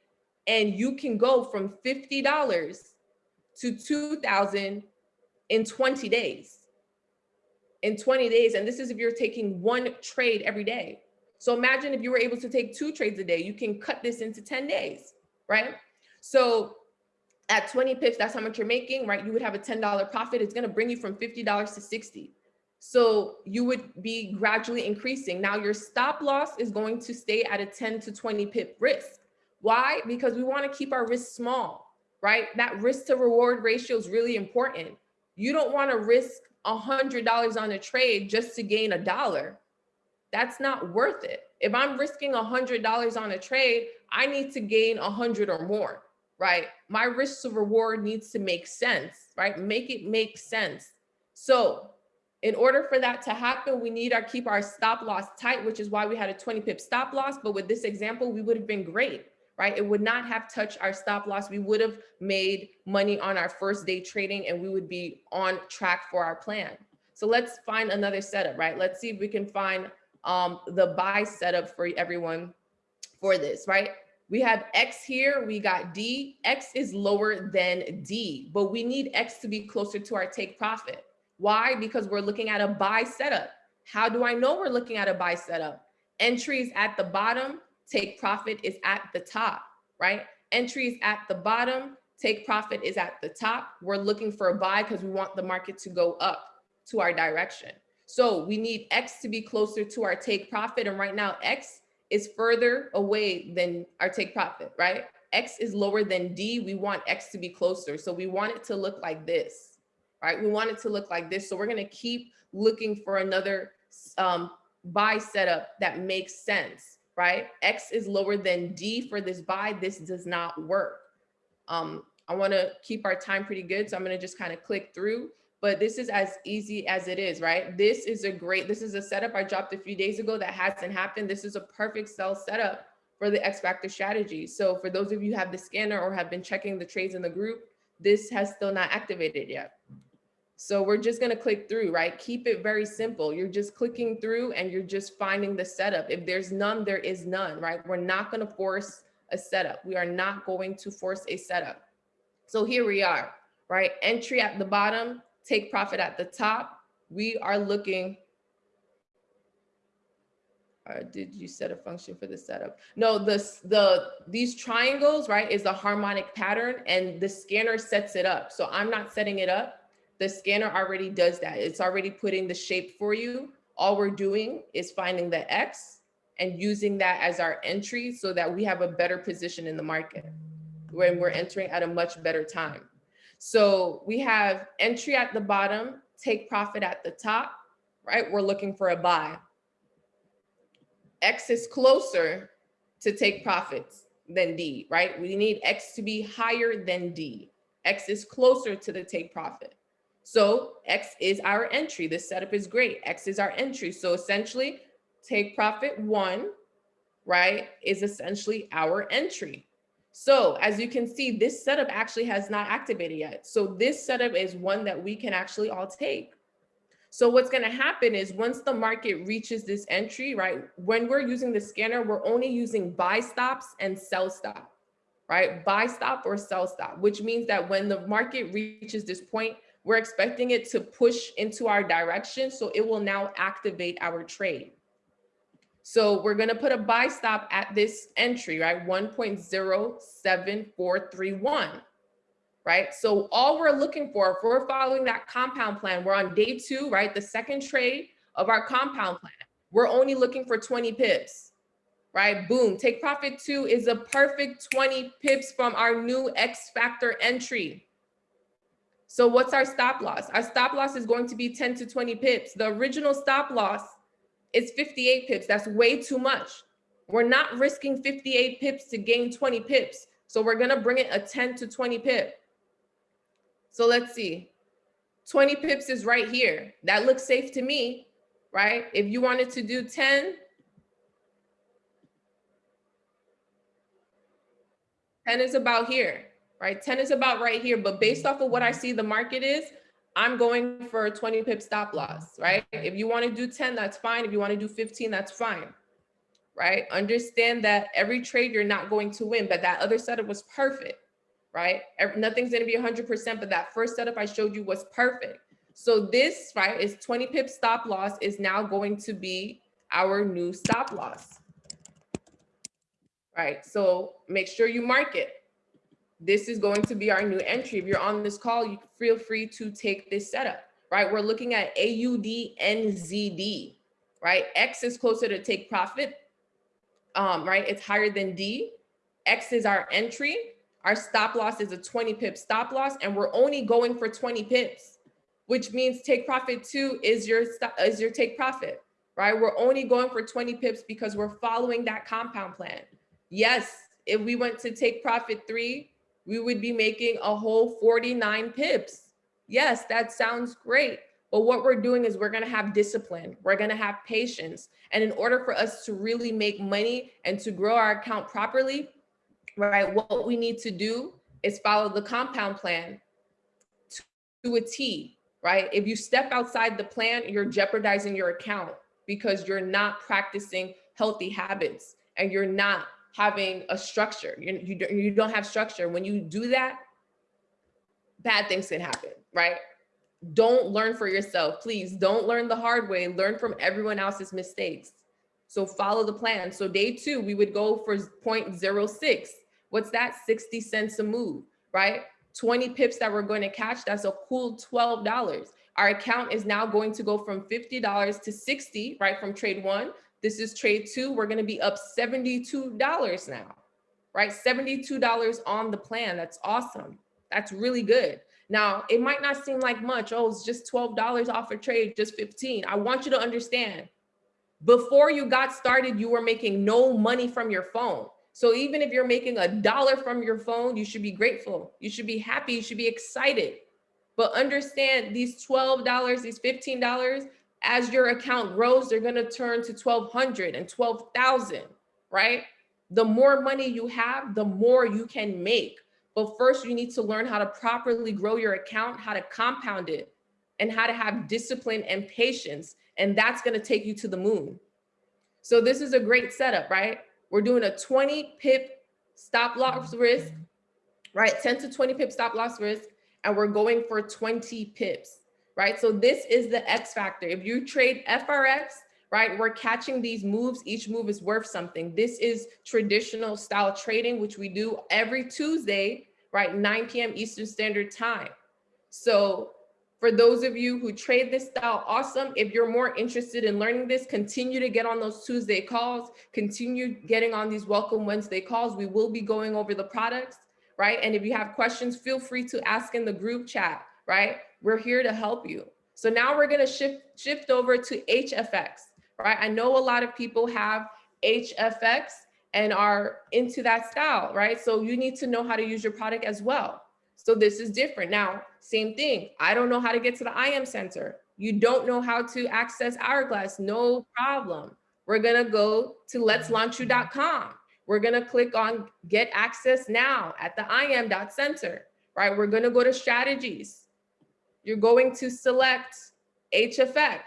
And you can go from $50 to 2000 in 20 days in 20 days. And this is if you're taking one trade every day. So imagine if you were able to take two trades a day, you can cut this into 10 days, right? So at 20 pips, that's how much you're making, right? You would have a $10 profit. It's gonna bring you from $50 to 60. So you would be gradually increasing. Now your stop loss is going to stay at a 10 to 20 pip risk. Why? Because we wanna keep our risk small, right? That risk to reward ratio is really important. You don't wanna risk hundred dollars on a trade just to gain a dollar, that's not worth it. If I'm risking hundred dollars on a trade, I need to gain a hundred or more, right? My risk to reward needs to make sense, right? Make it make sense. So in order for that to happen, we need to keep our stop loss tight, which is why we had a 20 pip stop loss. But with this example, we would have been great right? It would not have touched our stop loss. We would have made money on our first day trading and we would be on track for our plan. So let's find another setup, right? Let's see if we can find um, the buy setup for everyone for this, right? We have X here, we got D. X is lower than D, but we need X to be closer to our take profit. Why? Because we're looking at a buy setup. How do I know we're looking at a buy setup? Entries at the bottom, take profit is at the top, right? Entries at the bottom, take profit is at the top. We're looking for a buy because we want the market to go up to our direction. So we need X to be closer to our take profit. And right now, X is further away than our take profit, right? X is lower than D. We want X to be closer. So we want it to look like this, right? We want it to look like this. So we're going to keep looking for another um, buy setup that makes sense, right? X is lower than D for this buy. This does not work. Um, I want to keep our time pretty good. So I'm going to just kind of click through but this is as easy as it is, right? This is a great, this is a setup I dropped a few days ago that hasn't happened. This is a perfect sell setup for the X Factor strategy. So for those of you have the scanner or have been checking the trades in the group, this has still not activated yet. So we're just gonna click through, right? Keep it very simple. You're just clicking through and you're just finding the setup. If there's none, there is none, right? We're not gonna force a setup. We are not going to force a setup. So here we are, right? Entry at the bottom, take profit at the top. We are looking. Uh, did you set a function for the setup? No, this the these triangles, right, is a harmonic pattern and the scanner sets it up. So I'm not setting it up. The scanner already does that. It's already putting the shape for you. All we're doing is finding the X and using that as our entry so that we have a better position in the market when we're entering at a much better time. So we have entry at the bottom, take profit at the top, right? We're looking for a buy. X is closer to take profits than D, right? We need X to be higher than D. X is closer to the take profit. So X is our entry. This setup is great. X is our entry. So essentially take profit one, right, is essentially our entry. So as you can see, this setup actually has not activated yet. So this setup is one that we can actually all take. So what's going to happen is once the market reaches this entry, right, when we're using the scanner, we're only using buy stops and sell stop, right? Buy stop or sell stop, which means that when the market reaches this point, we're expecting it to push into our direction. So it will now activate our trade. So we're going to put a buy stop at this entry, right? 1.07431, right? So all we're looking for, if we're following that compound plan, we're on day two, right? The second trade of our compound plan. We're only looking for 20 pips, right? Boom, take profit two is a perfect 20 pips from our new X factor entry. So what's our stop loss? Our stop loss is going to be 10 to 20 pips. The original stop loss it's 58 pips. That's way too much. We're not risking 58 pips to gain 20 pips. So we're going to bring it a 10 to 20 pip. So let's see. 20 pips is right here. That looks safe to me, right? If you wanted to do 10, 10 is about here, right? 10 is about right here. But based off of what I see the market is, I'm going for a 20 pip stop loss, right? If you want to do 10, that's fine. If you want to do 15, that's fine, right? Understand that every trade you're not going to win, but that other setup was perfect, right? Nothing's going to be 100%, but that first setup I showed you was perfect. So this, right, is 20 pip stop loss is now going to be our new stop loss, right? So make sure you mark it this is going to be our new entry. If you're on this call, you feel free to take this setup, right? We're looking at AUDNZD, right? X is closer to take profit, um, right? It's higher than D. X is our entry. Our stop loss is a 20 pip stop loss, and we're only going for 20 pips, which means take profit two is your, is your take profit, right? We're only going for 20 pips because we're following that compound plan. Yes, if we went to take profit three, we would be making a whole 49 pips. Yes, that sounds great. But what we're doing is we're going to have discipline. We're going to have patience. And in order for us to really make money and to grow our account properly, right, what we need to do is follow the compound plan to a T, right? If you step outside the plan, you're jeopardizing your account because you're not practicing healthy habits and you're not having a structure. You, you, you don't have structure. When you do that, bad things can happen, right? Don't learn for yourself. Please don't learn the hard way. Learn from everyone else's mistakes. So follow the plan. So day two, we would go for 0.06. What's that? 60 cents a move, right? 20 pips that we're going to catch, that's a cool $12. Our account is now going to go from $50 to 60, right? From trade one. This is trade two. We're going to be up $72 now, right? $72 on the plan. That's awesome. That's really good. Now, it might not seem like much. Oh, it's just $12 off a trade, just 15. I want you to understand before you got started, you were making no money from your phone. So even if you're making a dollar from your phone, you should be grateful. You should be happy. You should be excited. But understand these $12, these $15, as your account grows, they're going to turn to 1200 and 12,000, right? The more money you have, the more you can make. But first you need to learn how to properly grow your account, how to compound it and how to have discipline and patience. And that's going to take you to the moon. So this is a great setup, right? We're doing a 20 pip stop loss mm-hmm. risk, right? 10 to 20 pip stop loss risk, and we're going for 20 pips, right? So this is the X factor. If you trade FRX, right, we're catching these moves. Each move is worth something. This is traditional style trading, which we do every Tuesday, right? 9 p.m. Eastern Standard Time. So for those of you who trade this style, awesome. If you're more interested in learning this, continue to get on those Tuesday calls, continue getting on these Welcome Wednesday calls. We will be going over the products, right? And if you have questions, feel free to ask in the group chat, right? We're here to help you. So now we're gonna shift, shift over to HFX, right? I know a lot of people have HFX and are into that style, right? So you need to know how to use your product as well. So this is different. Now, same thing. I don't know how to get to the IM center. You don't know how to access Hourglass. No problem. We're going to go to let'slaunchyou.com. We're going to click on get access now at the im.center, right? We're going to go to strategies. You're going to select HFX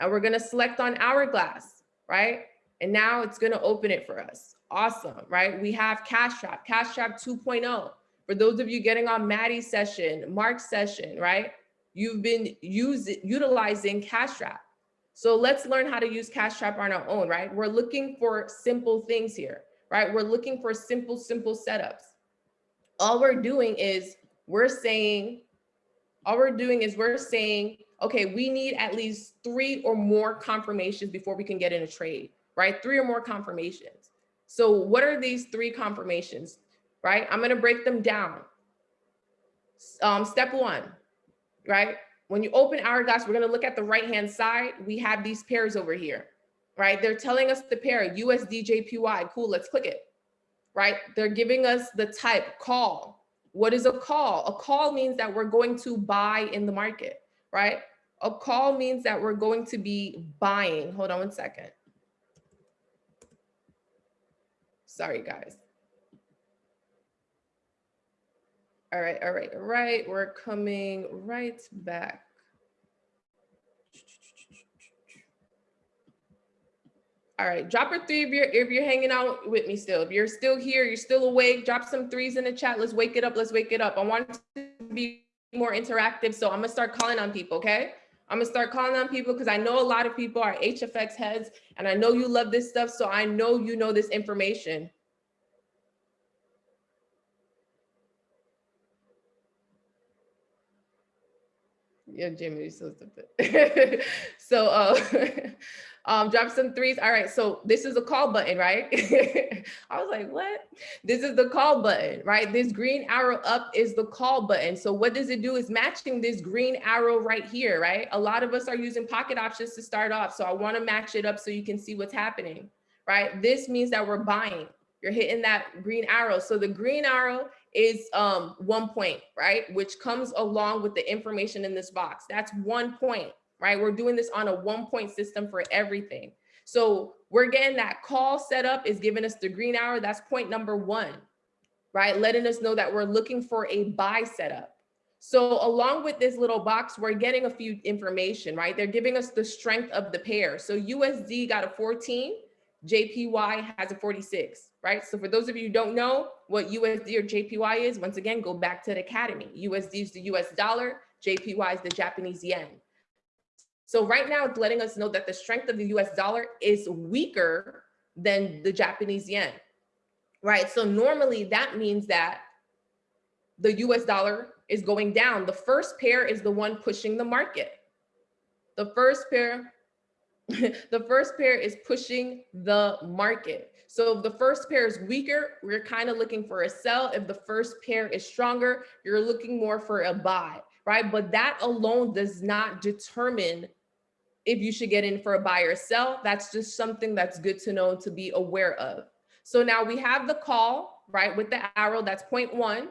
and we're going to select on Hourglass, right? And now it's going to open it for us. Awesome, right? We have Cash Trap, Cash Trap 2.0. For those of you getting on Maddie's session, Mark's session, right? You've been using utilizing Cash Trap. So let's learn how to use Cash Trap on our own, right? We're looking for simple things here, right? We're looking for simple, simple setups. All we're doing is we're saying, all we're doing is we're saying, okay, we need at least three or more confirmations before we can get in a trade, right? Three or more confirmations. So what are these three confirmations? right? I'm going to break them down. Um, step one, right? When you open Hourglass, we're going to look at the right-hand side. We have these pairs over here, right? They're telling us the pair USDJPY, Cool, let's click it, right? They're giving us the type call. What is a call? A call means that we're going to buy in the market, right? A call means that we're going to be buying. Hold on one second. Sorry, guys. All right, all right, all right. We're coming right back. All right, drop a three if you're if you're hanging out with me still. If you're still here, you're still awake, drop some threes in the chat. Let's wake it up. Let's wake it up. I want to be more interactive. So I'm gonna start calling on people, okay? I'm gonna start calling on people because I know a lot of people are HFX heads and I know you love this stuff. So I know you know this information. Yeah, Jimmy, so stupid. so uh, [laughs] um, drop some threes. All right, so this is a call button, right? [laughs] I was like, what? This is the call button, right? This green arrow up is the call button. So what does it do is matching this green arrow right here, right? A lot of us are using pocket options to start off. So I wanna match it up so you can see what's happening, right? This means that we're buying. You're hitting that green arrow. So the green arrow is um, one point, right? Which comes along with the information in this box. That's one point, right? We're doing this on a one point system for everything. So we're getting that call set up is giving us the green hour. That's point number one, right? Letting us know that we're looking for a buy setup. So along with this little box, we're getting a few information, right? They're giving us the strength of the pair. So USD got a 14, JPY has a 46 right? So for those of you who don't know what USD or JPY is, once again, go back to the academy. USD is the US dollar, JPY is the Japanese yen. So right now it's letting us know that the strength of the US dollar is weaker than the Japanese yen, right? So normally that means that the US dollar is going down. The first pair is the one pushing the market. The first pair, the first pair is pushing the market. So if the first pair is weaker, we're kind of looking for a sell. If the first pair is stronger, you're looking more for a buy, right? But that alone does not determine if you should get in for a buy or sell. That's just something that's good to know to be aware of. So now we have the call, right, with the arrow, that's point one.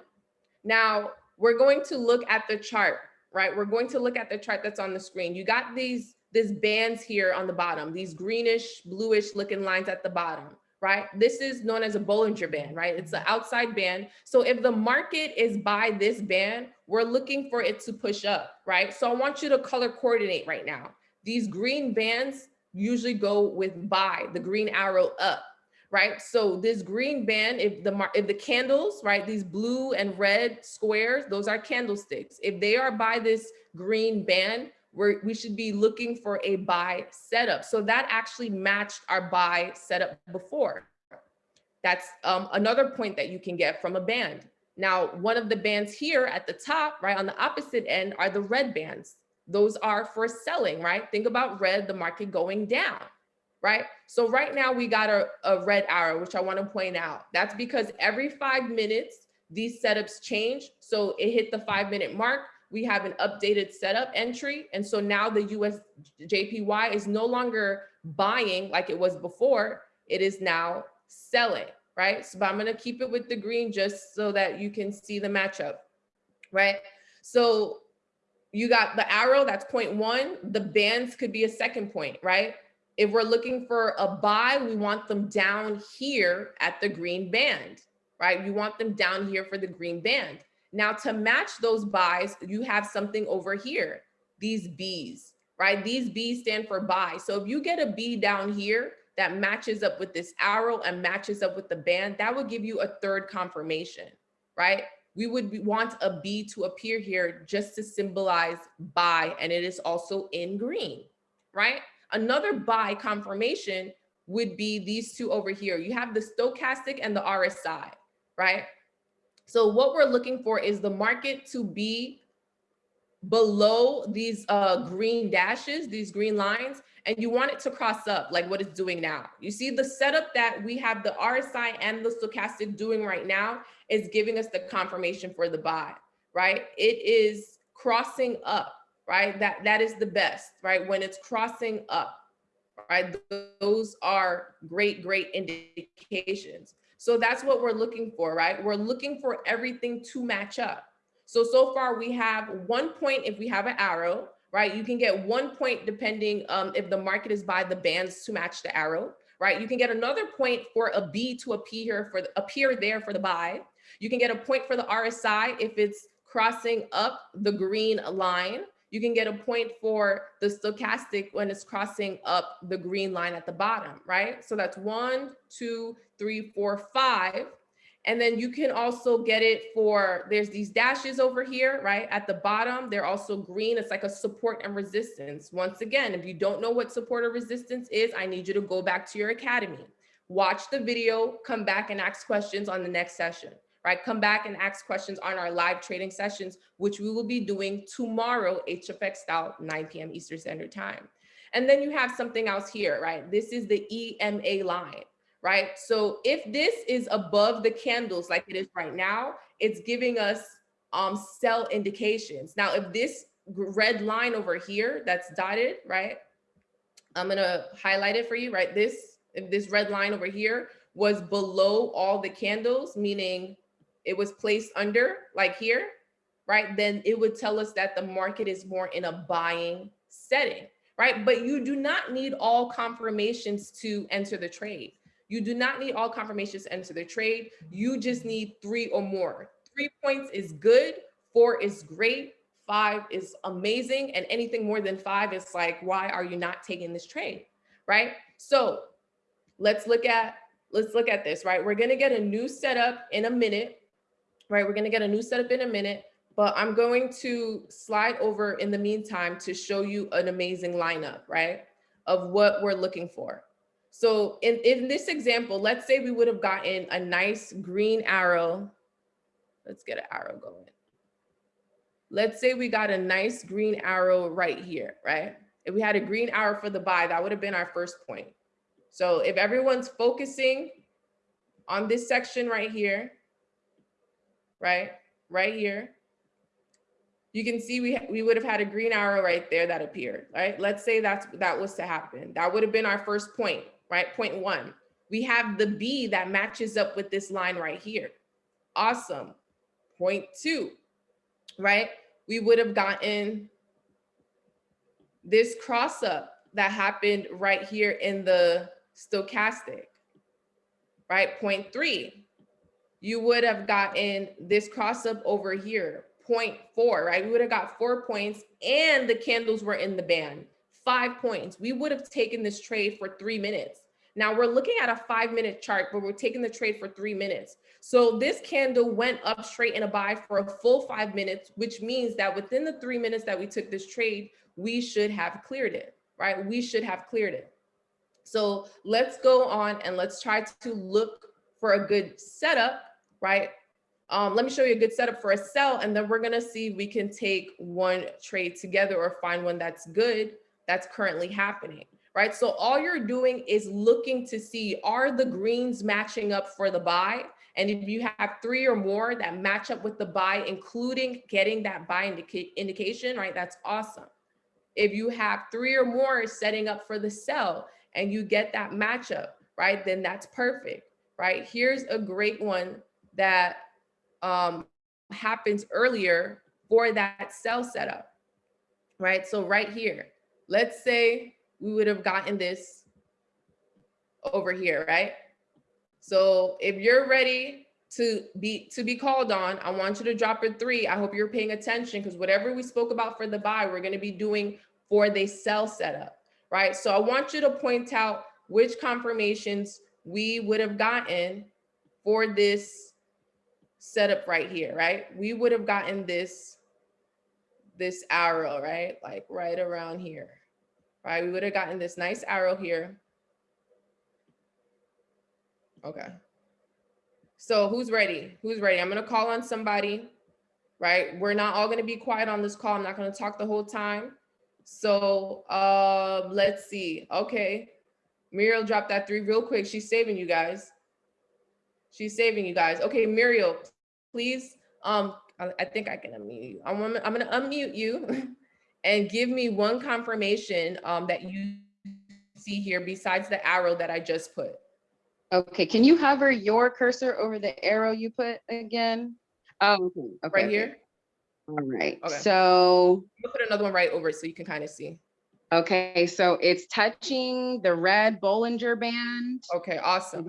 Now we're going to look at the chart, right? We're going to look at the chart that's on the screen. You got these, these bands here on the bottom, these greenish, bluish looking lines at the bottom, right? This is known as a Bollinger Band, right? It's the outside band. So if the market is by this band, we're looking for it to push up, right? So I want you to color coordinate right now. These green bands usually go with buy, the green arrow up, right? So this green band, if the if the candles, right, these blue and red squares, those are candlesticks. If they are by this green band, we should be looking for a buy setup. So that actually matched our buy setup before. That's um, another point that you can get from a band. Now, one of the bands here at the top, right on the opposite end are the red bands. Those are for selling, right? Think about red, the market going down right? So right now we got a, a red arrow, which I wanna point out. That's because every five minutes, these setups change. So it hit the five minute mark, we have an updated setup entry. And so now the US JPY is no longer buying like it was before, it is now selling, right? So but I'm gonna keep it with the green just so that you can see the matchup, right? So you got the arrow, that's point one. The bands could be a second point, right? If we're looking for a buy, we want them down here at the green band, right? You want them down here for the green band. Now to match those buys, you have something over here, these Bs, right? These Bs stand for buy. So if you get a B down here that matches up with this arrow and matches up with the band, that would give you a third confirmation, right? We would want a B to appear here just to symbolize buy, and it is also in green, right? Another buy confirmation would be these two over here. You have the stochastic and the RSI, right? So what we're looking for is the market to be below these uh, green dashes, these green lines, and you want it to cross up like what it's doing now. You see the setup that we have the RSI and the stochastic doing right now is giving us the confirmation for the buy, right? It is crossing up right? That, that is the best, right? When it's crossing up, right? Those are great, great indications. So that's what we're looking for, right? We're looking for everything to match up. So, so far we have one point if we have an arrow, right? You can get one point depending um, if the market is by the bands to match the arrow, right? You can get another point for a B to appear for the, appear there for the buy. You can get a point for the RSI if it's crossing up the green line you can get a point for the stochastic when it's crossing up the green line at the bottom, right? So that's one, two, three, four, five. And then you can also get it for, there's these dashes over here, right? At the bottom, they're also green. It's like a support and resistance. Once again, if you don't know what support or resistance is, I need you to go back to your academy. Watch the video, come back and ask questions on the next session right? Come back and ask questions on our live trading sessions, which we will be doing tomorrow, HFX style, 9 p.m. Eastern Standard Time. And then you have something else here, right? This is the EMA line, right? So if this is above the candles like it is right now, it's giving us um, sell indications. Now, if this red line over here that's dotted, right? I'm gonna highlight it for you, right? This, if this red line over here was below all the candles, meaning it was placed under like here, right? Then it would tell us that the market is more in a buying setting, right? But you do not need all confirmations to enter the trade. You do not need all confirmations to enter the trade. You just need three or more. Three points is good, four is great, five is amazing, and anything more than five is like, why are you not taking this trade, right? So let's look at let's look at this, right? We're gonna get a new setup in a minute right? We're gonna get a new setup in a minute, but I'm going to slide over in the meantime to show you an amazing lineup, right? Of what we're looking for. So in, in this example, let's say we would have gotten a nice green arrow. Let's get an arrow going. Let's say we got a nice green arrow right here, right? If we had a green arrow for the buy, that would have been our first point. So if everyone's focusing on this section right here, right, right here, you can see we, we would have had a green arrow right there that appeared, right? Let's say that's, that was to happen. That would have been our first point, right? Point one. We have the B that matches up with this line right here. Awesome. Point two, right? We would have gotten this cross up that happened right here in the stochastic, right? Point three, you would have gotten this cross up over here, point 0.4, right? We would have got four points and the candles were in the band, five points. We would have taken this trade for three minutes. Now we're looking at a five minute chart, but we're taking the trade for three minutes. So this candle went up straight in a buy for a full five minutes, which means that within the three minutes that we took this trade, we should have cleared it, right? We should have cleared it. So let's go on and let's try to look for a good setup, right? Um, let me show you a good setup for a sell, and then we're gonna see we can take one trade together or find one that's good that's currently happening, right? So all you're doing is looking to see, are the greens matching up for the buy? And if you have three or more that match up with the buy, including getting that buy indica indication, right? That's awesome. If you have three or more setting up for the sell and you get that matchup, right? Then that's perfect, right? Here's a great one that um, happens earlier for that sell setup, right? So right here, let's say we would have gotten this over here, right? So if you're ready to be to be called on, I want you to drop a three. I hope you're paying attention because whatever we spoke about for the buy, we're going to be doing for the sell setup, right? So I want you to point out which confirmations we would have gotten for this setup right here, right? We would have gotten this, this arrow, right? Like right around here, right? We would have gotten this nice arrow here. Okay. So who's ready? Who's ready? I'm going to call on somebody, right? We're not all going to be quiet on this call. I'm not going to talk the whole time. So uh, let's see. Okay. Muriel dropped that three real quick. She's saving you guys. She's saving you guys. Okay, Muriel, please. Um, I, I think I can unmute you. I'm, I'm gonna unmute you [laughs] and give me one confirmation um, that you see here besides the arrow that I just put. Okay, can you hover your cursor over the arrow you put again? Oh, okay, okay, Right here. All right, Okay. so, I'll put another one right over it so you can kind of see. okay, so it's touching the red Bollinger Band. Okay, awesome.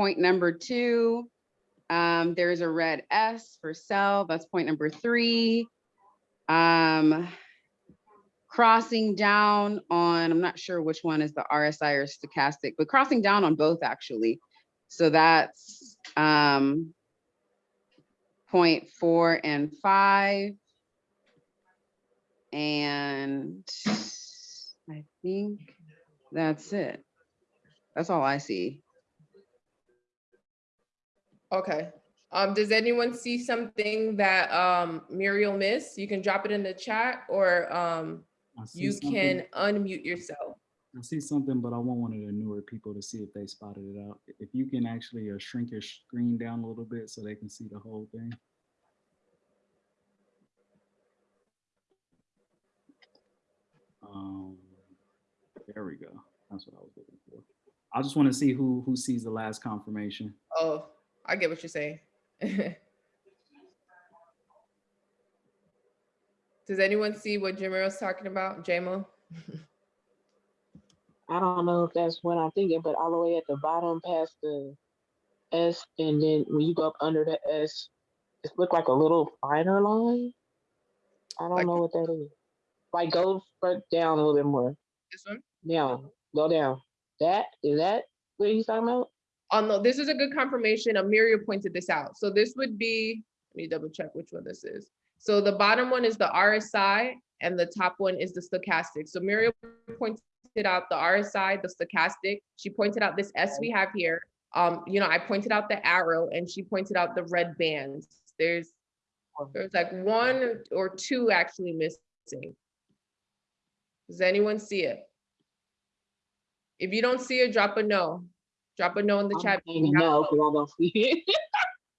Point number two, um, there's a red S for sell, that's point number three. Um, crossing down on, I'm not sure which one is the RSI or stochastic, but crossing down on both actually. So that's, um, point four and five. And I think that's it. That's all I see. Okay. Um, does anyone see something that um, Muriel missed? You can drop it in the chat or um, you something- can unmute yourself. I see something, but I want one of the newer people to see if they spotted it out. If you can actually uh, shrink your screen down a little bit so they can see the whole thing. Um, there we go. That's what I was looking for. I just want to see who who sees the last confirmation. Oh, I get what you're saying. [laughs] Does anyone see what Jamir's talking about, JMO? I don't know if that's what I'm thinking, but all the way at the bottom past the S, and then when you go up under the S, it looked like a little finer line. I don't Like- know what that is. Like go down a little bit more. This one? Down, go down. That is that what he's talking about? Oh, no, this is a good confirmation. Amelia pointed this out. So this would be, let me double check which one this is. So the bottom one is the RSI and the top one is the stochastic. So Muriel pointed out the RSI, the stochastic. She pointed out this S we have here. Um, you know, I pointed out the arrow and she pointed out the red bands. There's there's like one or two actually missing. Does anyone see it? If you don't see it, drop a no. Drop a no in the I'm chat. saying No, because I don't see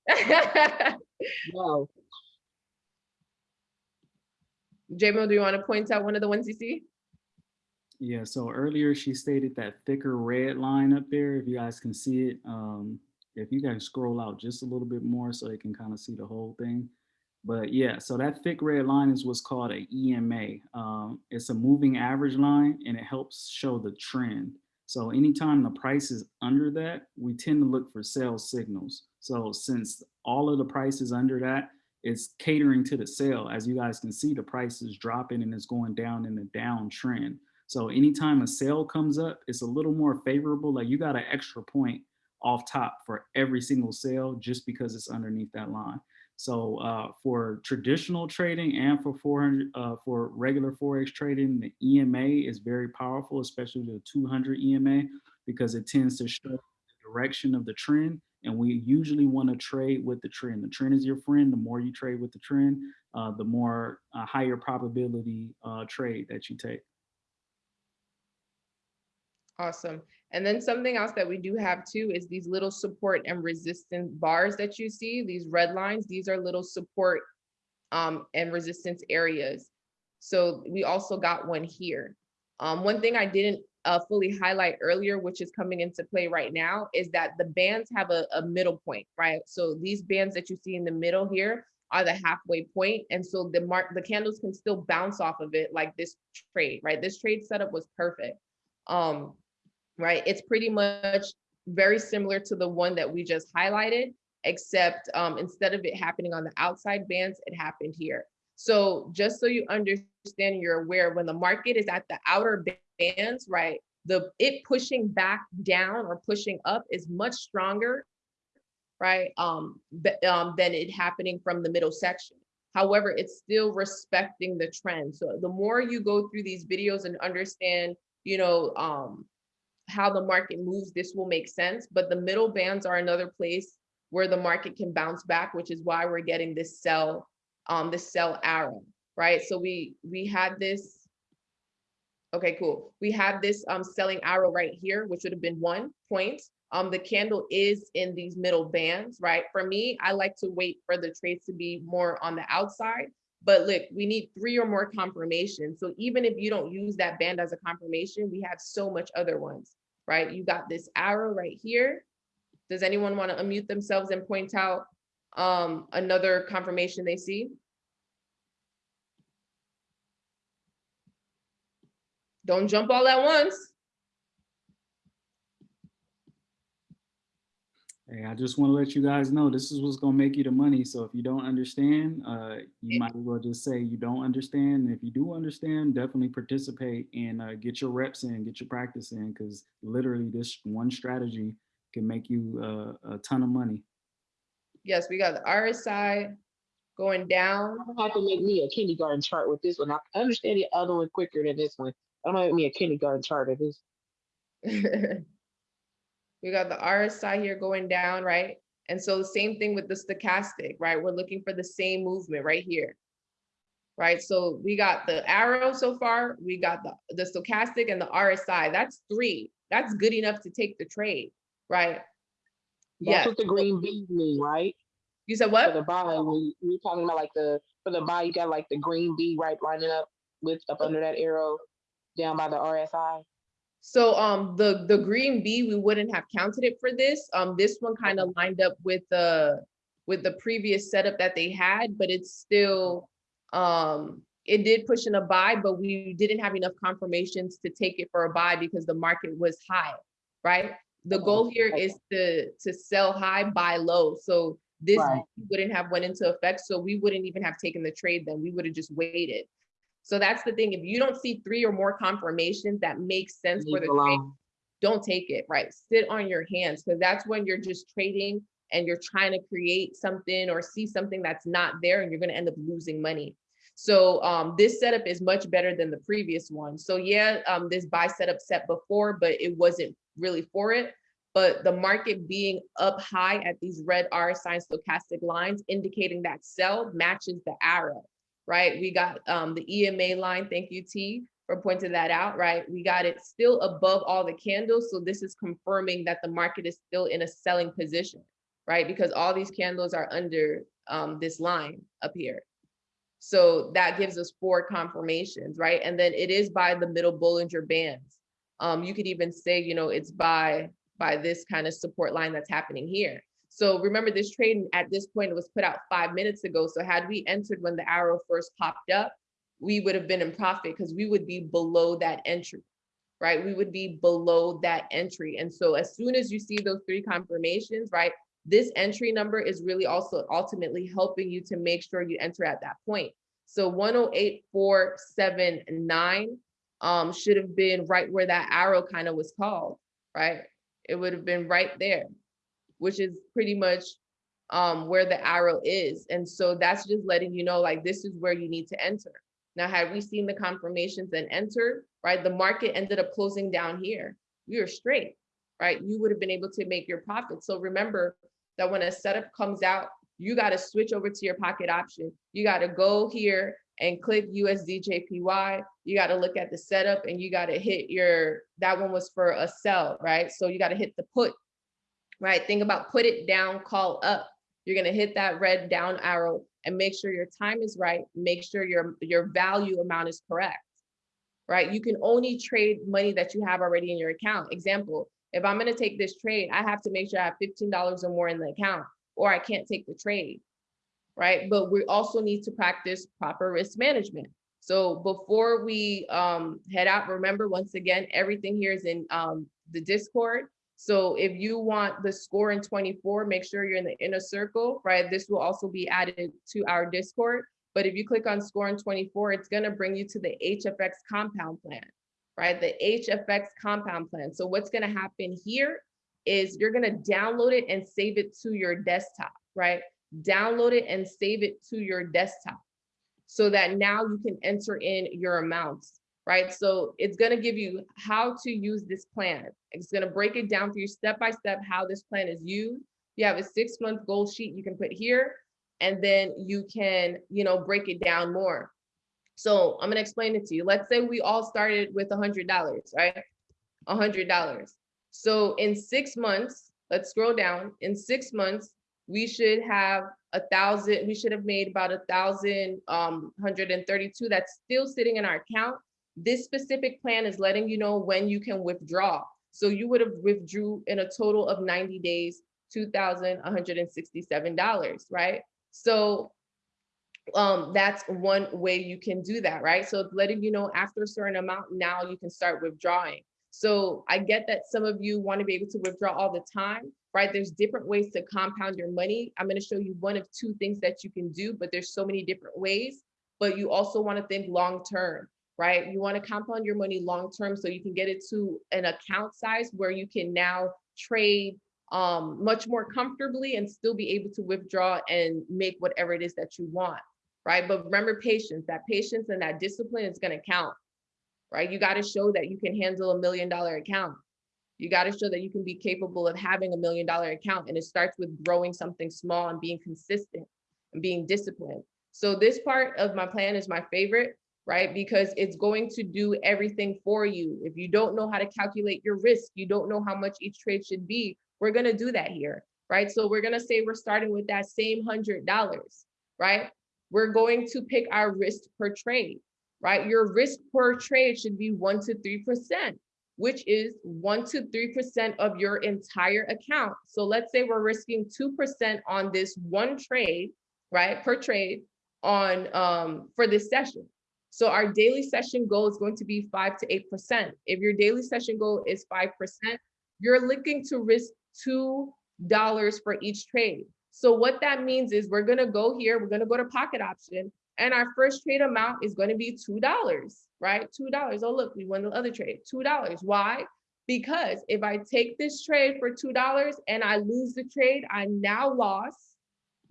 it. [laughs] No. JMO, do you want to point out one of the ones you see? Yeah, so earlier she stated that thicker red line up there, if you guys can see it. Um, if you guys scroll out just a little bit more so you can kind of see the whole thing. But yeah, so that thick red line is what's called a EMA. Um, it's a moving average line and it helps show the trend. So anytime the price is under that, we tend to look for sales signals. So since all of the price is under that, it's catering to the sale. As you guys can see, the price is dropping and it's going down in the downtrend. So anytime a sale comes up, it's a little more favorable. Like you got an extra point off top for every single sale just because it's underneath that line. So uh, for traditional trading and for 400 uh, for regular forex trading, the EMA is very powerful, especially the 200 EMA because it tends to show the direction of the trend. And we usually want to trade with the trend. The trend is your friend. The more you trade with the trend, uh, the more uh, higher probability uh, trade that you take. Awesome. And then something else that we do have too is these little support and resistance bars that you see, these red lines, these are little support um, and resistance areas. So we also got one here. Um, one thing I didn't uh, fully highlight earlier, which is coming into play right now, is that the bands have a, a middle point, right? So these bands that you see in the middle here are the halfway point, And so the mark, the candles can still bounce off of it like this trade, right? This trade setup was perfect. Um, right? It's pretty much very similar to the one that we just highlighted, except um, instead of it happening on the outside bands, it happened here. So just so you understand, you're aware when the market is at the outer bands, right? The it pushing back down or pushing up is much stronger, right? Um, um, than it happening from the middle section. However, it's still respecting the trend. So the more you go through these videos and understand, you know, um, how the market moves, this will make sense. But the middle bands are another place where the market can bounce back, which is why we're getting this sell, um, this sell arrow, right? So we we had this. Okay, cool. We have this um selling arrow right here, which would have been one point. Um, the candle is in these middle bands, right? For me, I like to wait for the trades to be more on the outside. But look, we need three or more confirmations. So even if you don't use that band as a confirmation, we have so much other ones right? You got this arrow right here. Does anyone want to unmute themselves and point out um, another confirmation they see? Don't jump all at once. Hey, I just want to let you guys know this is what's going to make you the money. So if you don't understand, uh, you might as well just say you don't understand. And if you do understand, definitely participate and uh, get your reps in, get your practice in, because literally this one strategy can make you uh, a ton of money. Yes, we got the RSI going down. I'm gonna have to make me a kindergarten chart with this one. I understand the other one quicker than this one. I'm gonna make me a kindergarten chart of this. [laughs] We got the RSI here going down, right? And so the same thing with the stochastic, right? We're looking for the same movement right here, right? So we got the arrow so far, we got the, the stochastic and the RSI. That's three. That's good enough to take the trade, right? That's Yeah. what the green bees mean, right? You said what? For the buy, when you're talking about like the, for the buy, you got like the green bee right lining up with, up under that arrow down by the RSI. So um the the green B we wouldn't have counted it for this. Um this one kind of lined up with the with the previous setup that they had, but it's still um it did push in a buy, but we didn't have enough confirmations to take it for a buy because the market was high, right? The goal here is to to sell high, buy low. So this Right. wouldn't have went into effect. So we wouldn't even have taken the trade then. We would have just waited. So that's the thing. If you don't see three or more confirmations that make sense for the trade, don't take it, right? Sit on your hands because that's when you're just trading and you're trying to create something or see something that's not there and you're going to end up losing money. So um, this setup is much better than the previous one. So yeah, um, this buy setup set before, but it wasn't really for it. But the market being up high at these red R sign stochastic lines, indicating that sell matches the arrow, right? We got um, the EMA line, thank you T for pointing that out, right? We got it still above all the candles. So this is confirming that the market is still in a selling position, right? Because all these candles are under um, this line up here. So that gives us four confirmations, right? And then it is by the middle Bollinger Bands. Um, you could even say, you know, it's by by this kind of support line that's happening here. So remember this trade at this point, it was put out five minutes ago. So had we entered when the arrow first popped up, we would have been in profit because we would be below that entry, right? We would be below that entry. And so as soon as you see those three confirmations, right? This entry number is really also ultimately helping you to make sure you enter at that point. So 108479 um, should have been right where that arrow kind of was called, right? It would have been right there, which is pretty much um, where the arrow is. And so that's just letting you know, like, this is where you need to enter. Now, had we seen the confirmations and entered, right, the market ended up closing down here. Are straight, right? You would have been able to make your profit. So remember that when a setup comes out, you got to switch over to your pocket option. You got to go here and click USDJPY. You got to look at the setup and you got to hit your, that one was for a sell, right? So you got to hit the put, right? Think about put it down, call up. You're going to hit that red down arrow and make sure your time is right. Make sure your, your value amount is correct, right? You can only trade money that you have already in your account. Example, if I'm going to take this trade, I have to make sure I have $15 or more in the account or I can't take the trade, right? But we also need to practice proper risk management. So before we um, head out, remember once again, everything here is in um, the Discord. So if you want the score in 24, make sure you're in the inner circle, right? This will also be added to our Discord. But if you click on score in 24, it's gonna bring you to the HFX compound plan, right? The HFX compound plan. So what's gonna happen here is you're gonna download it and save it to your desktop, right? Download it and save it to your desktop so that now you can enter in your amounts, right? So it's gonna give you how to use this plan. It's gonna break it down for you step by step how this plan is used. You have a six month goal sheet you can put here, and then you can, you know, break it down more. So I'm gonna explain it to you. Let's say we all started with a $100, right? A $100. So in six months, let's scroll down. In six months, we should have a thousand, we should have made about a thousand um 132 that's still sitting in our account. This specific plan is letting you know when you can withdraw. So you would have withdrew in a total of 90 days, $2,167, right? So um, that's one way you can do that, right? So it's letting you know after a certain amount, now you can start withdrawing. So I get that some of you want to be able to withdraw all the time, right? There's different ways to compound your money. I'm going to show you one of two things that you can do, but there's so many different ways. But you also want to think long term, right? You want to compound your money long term so you can get it to an account size where you can now trade um, much more comfortably and still be able to withdraw and make whatever it is that you want, right? But remember patience, that patience and that discipline is going to count, right? You got to show that you can handle a million dollar account. You got to show that you can be capable of having a million dollar account. And it starts with growing something small and being consistent and being disciplined. So this part of my plan is my favorite, right? Because it's going to do everything for you. If you don't know how to calculate your risk, you don't know how much each trade should be, we're going to do that here, right? So we're going to say we're starting with that same $100, right? We're going to pick our risk per trade, right? Your risk per trade should be one to 3%, which is one to 3% of your entire account. So let's say we're risking 2% on this one trade, right? Per trade on um, for this session. So our daily session goal is going to be five to 8%. If your daily session goal is 5%, you're looking to risk $2 for each trade. So what that means is we're gonna go here, we're gonna go to pocket option and our first trade amount is gonna be $2, right? $2, oh look, we won the other trade, $2. Why? Because if I take this trade for $2 and I lose the trade, I now lost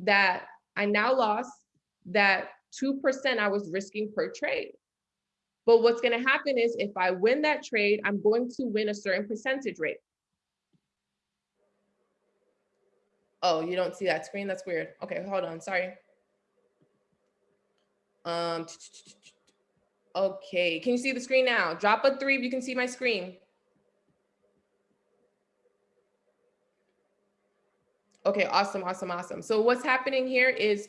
that, I now lost that 2% I was risking per trade. But what's gonna happen is if I win that trade, I'm going to win a certain percentage rate. Oh, you don't see that screen? That's weird. Okay, hold on, sorry. Um, okay, can you see the screen now? Drop a three if you can see my screen. Okay, awesome, awesome, awesome. So what's happening here is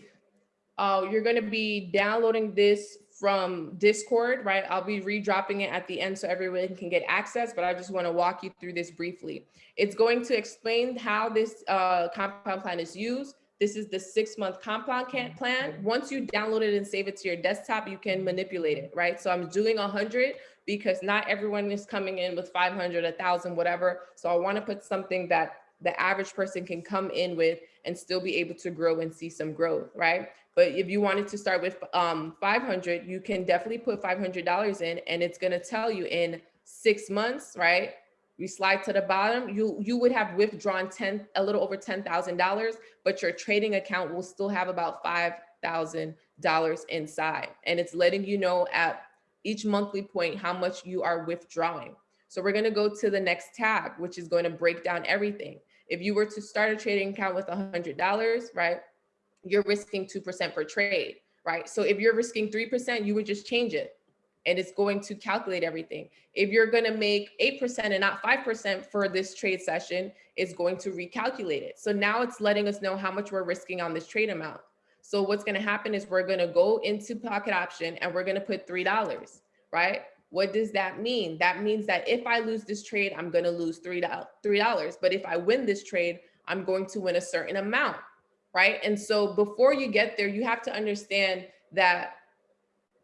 uh, you're gonna be downloading this from Discord, right? I'll be redropping it at the end so everyone can get access, but I just wanna walk you through this briefly. It's going to explain how this uh, compound plan is used. This is the six month compound plan. Once you download it and save it to your desktop, you can manipulate it, right? So I'm doing a hundred because not everyone is coming in with 500, thousand, whatever. So I wanna put something that the average person can come in with and still be able to grow and see some growth, right? But if you wanted to start with um, 500, you can definitely put $500 in and it's gonna tell you in six months, right? We slide to the bottom, you, you would have withdrawn 10, a little over $10,000, but your trading account will still have about $5,000 inside. And it's letting you know at each monthly point how much you are withdrawing. So we're gonna go to the next tab, which is going to break down everything. If you were to start a trading account with $100, right, you're risking 2% per trade, right? So if you're risking 3%, you would just change it and it's going to calculate everything. If you're gonna make 8% and not 5% for this trade session, it's going to recalculate it. So now it's letting us know how much we're risking on this trade amount. So what's gonna happen is we're gonna go into pocket option and we're gonna put $3, right? What does that mean? That means that if I lose this trade, I'm going to lose $3, $3. But if I win this trade, I'm going to win a certain amount, right? And so before you get there, you have to understand that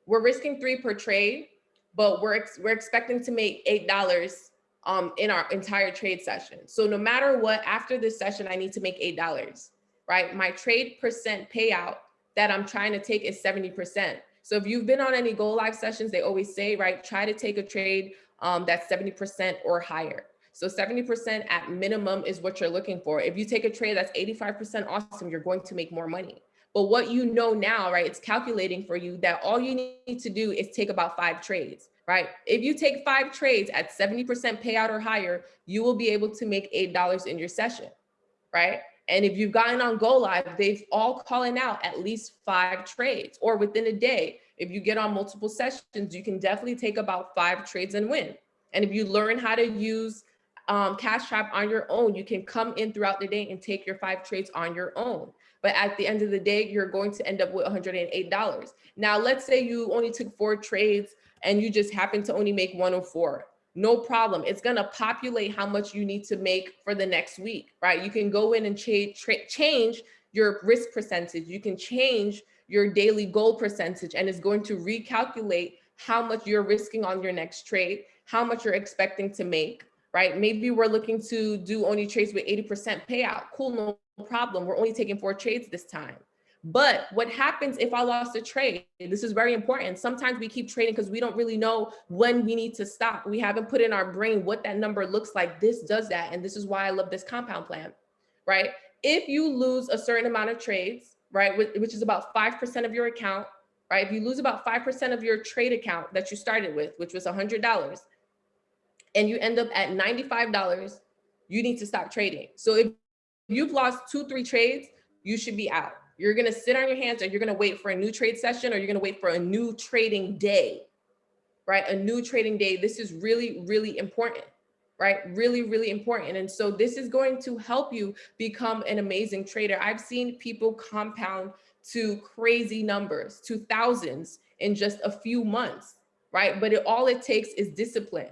we're risking three per trade, but we're, ex we're expecting to make $8 um, in our entire trade session. So no matter what, after this session, I need to make $8, right? My trade percent payout that I'm trying to take is 70%. So if you've been on any Go Live sessions, they always say, right, try to take a trade um, that's 70% or higher. So 70% at minimum is what you're looking for. If you take a trade that's 85% awesome, you're going to make more money. But what you know now, right, it's calculating for you that all you need to do is take about five trades, right? If you take five trades at 70% payout or higher, you will be able to make $8 in your session, right? And if you've gotten on Go Live, they've all calling out at least five trades or within a day. If you get on multiple sessions, you can definitely take about five trades and win. And if you learn how to use um, Cash Trap on your own, you can come in throughout the day and take your five trades on your own. But at the end of the day, you're going to end up with $108. Now, let's say you only took four trades and you just happen to only make 104 no problem. It's gonna populate how much you need to make for the next week, right? You can go in and cha change your risk percentage. You can change your daily goal percentage and it's going to recalculate how much you're risking on your next trade, how much you're expecting to make, right? Maybe we're looking to do only trades with 80% payout. Cool, no problem. We're only taking four trades this time. But what happens if I lost a trade? This is very important. Sometimes we keep trading because we don't really know when we need to stop. We haven't put in our brain what that number looks like. This does that. And this is why I love this compound plan, right? If you lose a certain amount of trades, right, which is about 5% of your account, right? If you lose about 5% of your trade account that you started with, which was $100, and you end up at $95, you need to stop trading. So if you've lost two, three trades, you should be out you're going to sit on your hands and you're going to wait for a new trade session or you're going to wait for a new trading day, right? A new trading day. This is really, really important, right? Really, really important. And so this is going to help you become an amazing trader. I've seen people compound to crazy numbers, to thousands in just a few months, right? But it, all it takes is discipline.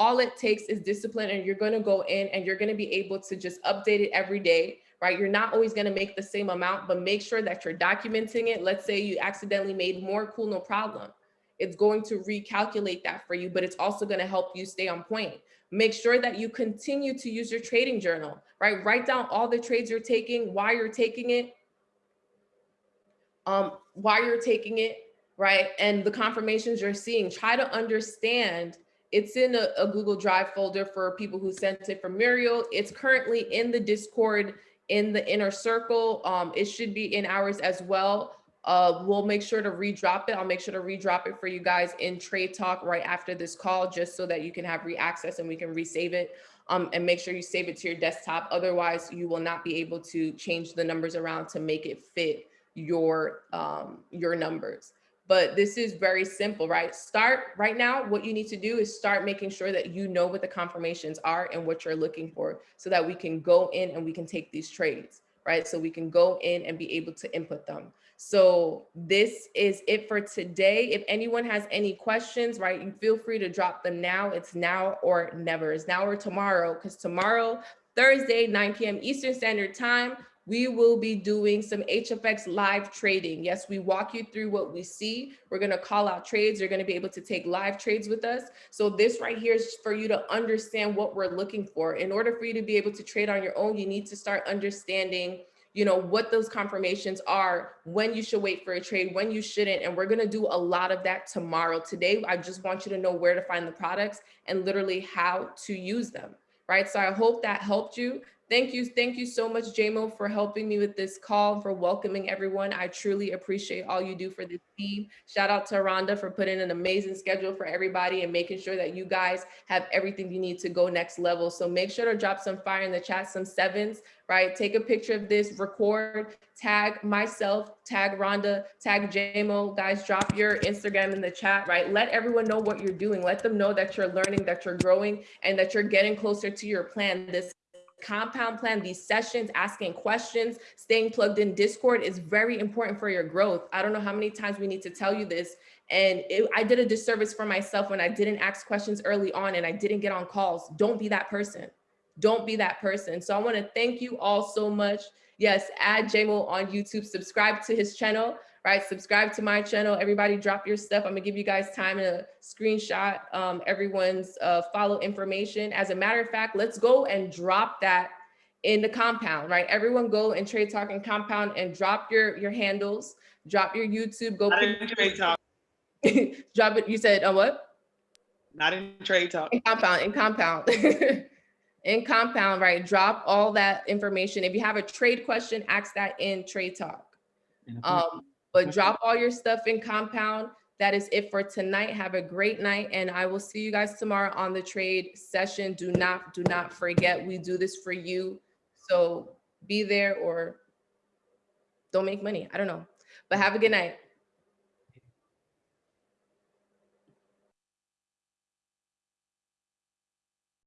All it takes is discipline and you're going to go in and you're going to be able to just update it every day right? You're not always going to make the same amount, but make sure that you're documenting it. Let's say you accidentally made more, cool, no problem. It's going to recalculate that for you, but it's also going to help you stay on point. Make sure that you continue to use your trading journal, right? Write down all the trades you're taking, why you're taking it, um, why you're taking it, right? And the confirmations you're seeing. Try to understand it's in a, a Google Drive folder for people who sent it from Muriel. It's currently in the Discord in the inner circle. Um, it should be in ours as well. Uh, we'll make sure to redrop it. I'll make sure to redrop it for you guys in Trade Talk right after this call, just so that you can have re-access and we can resave it. Um, and make sure you save it to your desktop. Otherwise, you will not be able to change the numbers around to make it fit your um, your numbers. But this is very simple, right? Start right now. What you need to do is start making sure that you know what the confirmations are and what you're looking for so that we can go in and we can take these trades, right? So we can go in and be able to input them. So this is it for today. If anyone has any questions, right, you feel free to drop them now. It's now or never. It's now or tomorrow because tomorrow, Thursday, 9 p.m. Eastern Standard Time, we will be doing some HFX live trading. Yes, we walk you through what we see. We're to call out trades. You're to be able to take live trades with us. So this right here is for you to understand what we're looking for. In order for you to be able to trade on your own, you need to start understanding you know, what those confirmations are, when you should wait for a trade, when you shouldn't. And we're going to do a lot of that tomorrow. Today, I just want you to know where to find the products and literally how to use them. Right. So I hope that helped you. Thank you. Thank you so much, JMO, for helping me with this call, for welcoming everyone. I truly appreciate all you do for this team. Shout out to Rhonda for putting an amazing schedule for everybody and making sure that you guys have everything you need to go next level. So make sure to drop some fire in the chat, some sevens, right? Take a picture of this, record, tag myself, tag Rhonda, tag JMO. Guys, drop your Instagram in the chat, right? Let everyone know what you're doing. Let them know that you're learning, that you're growing, and that you're getting closer to your plan. This compound plan, these sessions, asking questions, staying plugged in Discord is very important for your growth. I don't know how many times we need to tell you this. And it, I did a disservice for myself when I didn't ask questions early on and I didn't get on calls. Don't be that person. Don't be that person. So I want to thank you all so much. Yes, add JMO on YouTube, subscribe to his channel right? Subscribe to my channel. Everybody drop your stuff. I'm gonna give you guys time to screenshot um, everyone's uh, follow information. As a matter of fact, let's go and drop that in the compound, right? Everyone go and trade talk and compound and drop your, your handles, drop your YouTube, go. Not in trade talk. [laughs] drop it. You said uh, what? Not in trade talk. In compound, in compound. [laughs] in compound, right? Drop all that information. If you have a trade question, ask that in trade talk. And if we- Um, but drop all your stuff in compound. That is it for tonight. Have a great night. And I will see you guys tomorrow on the trade session. Do not, do not forget, we do this for you. So be there or don't make money. I don't know, but have a good night.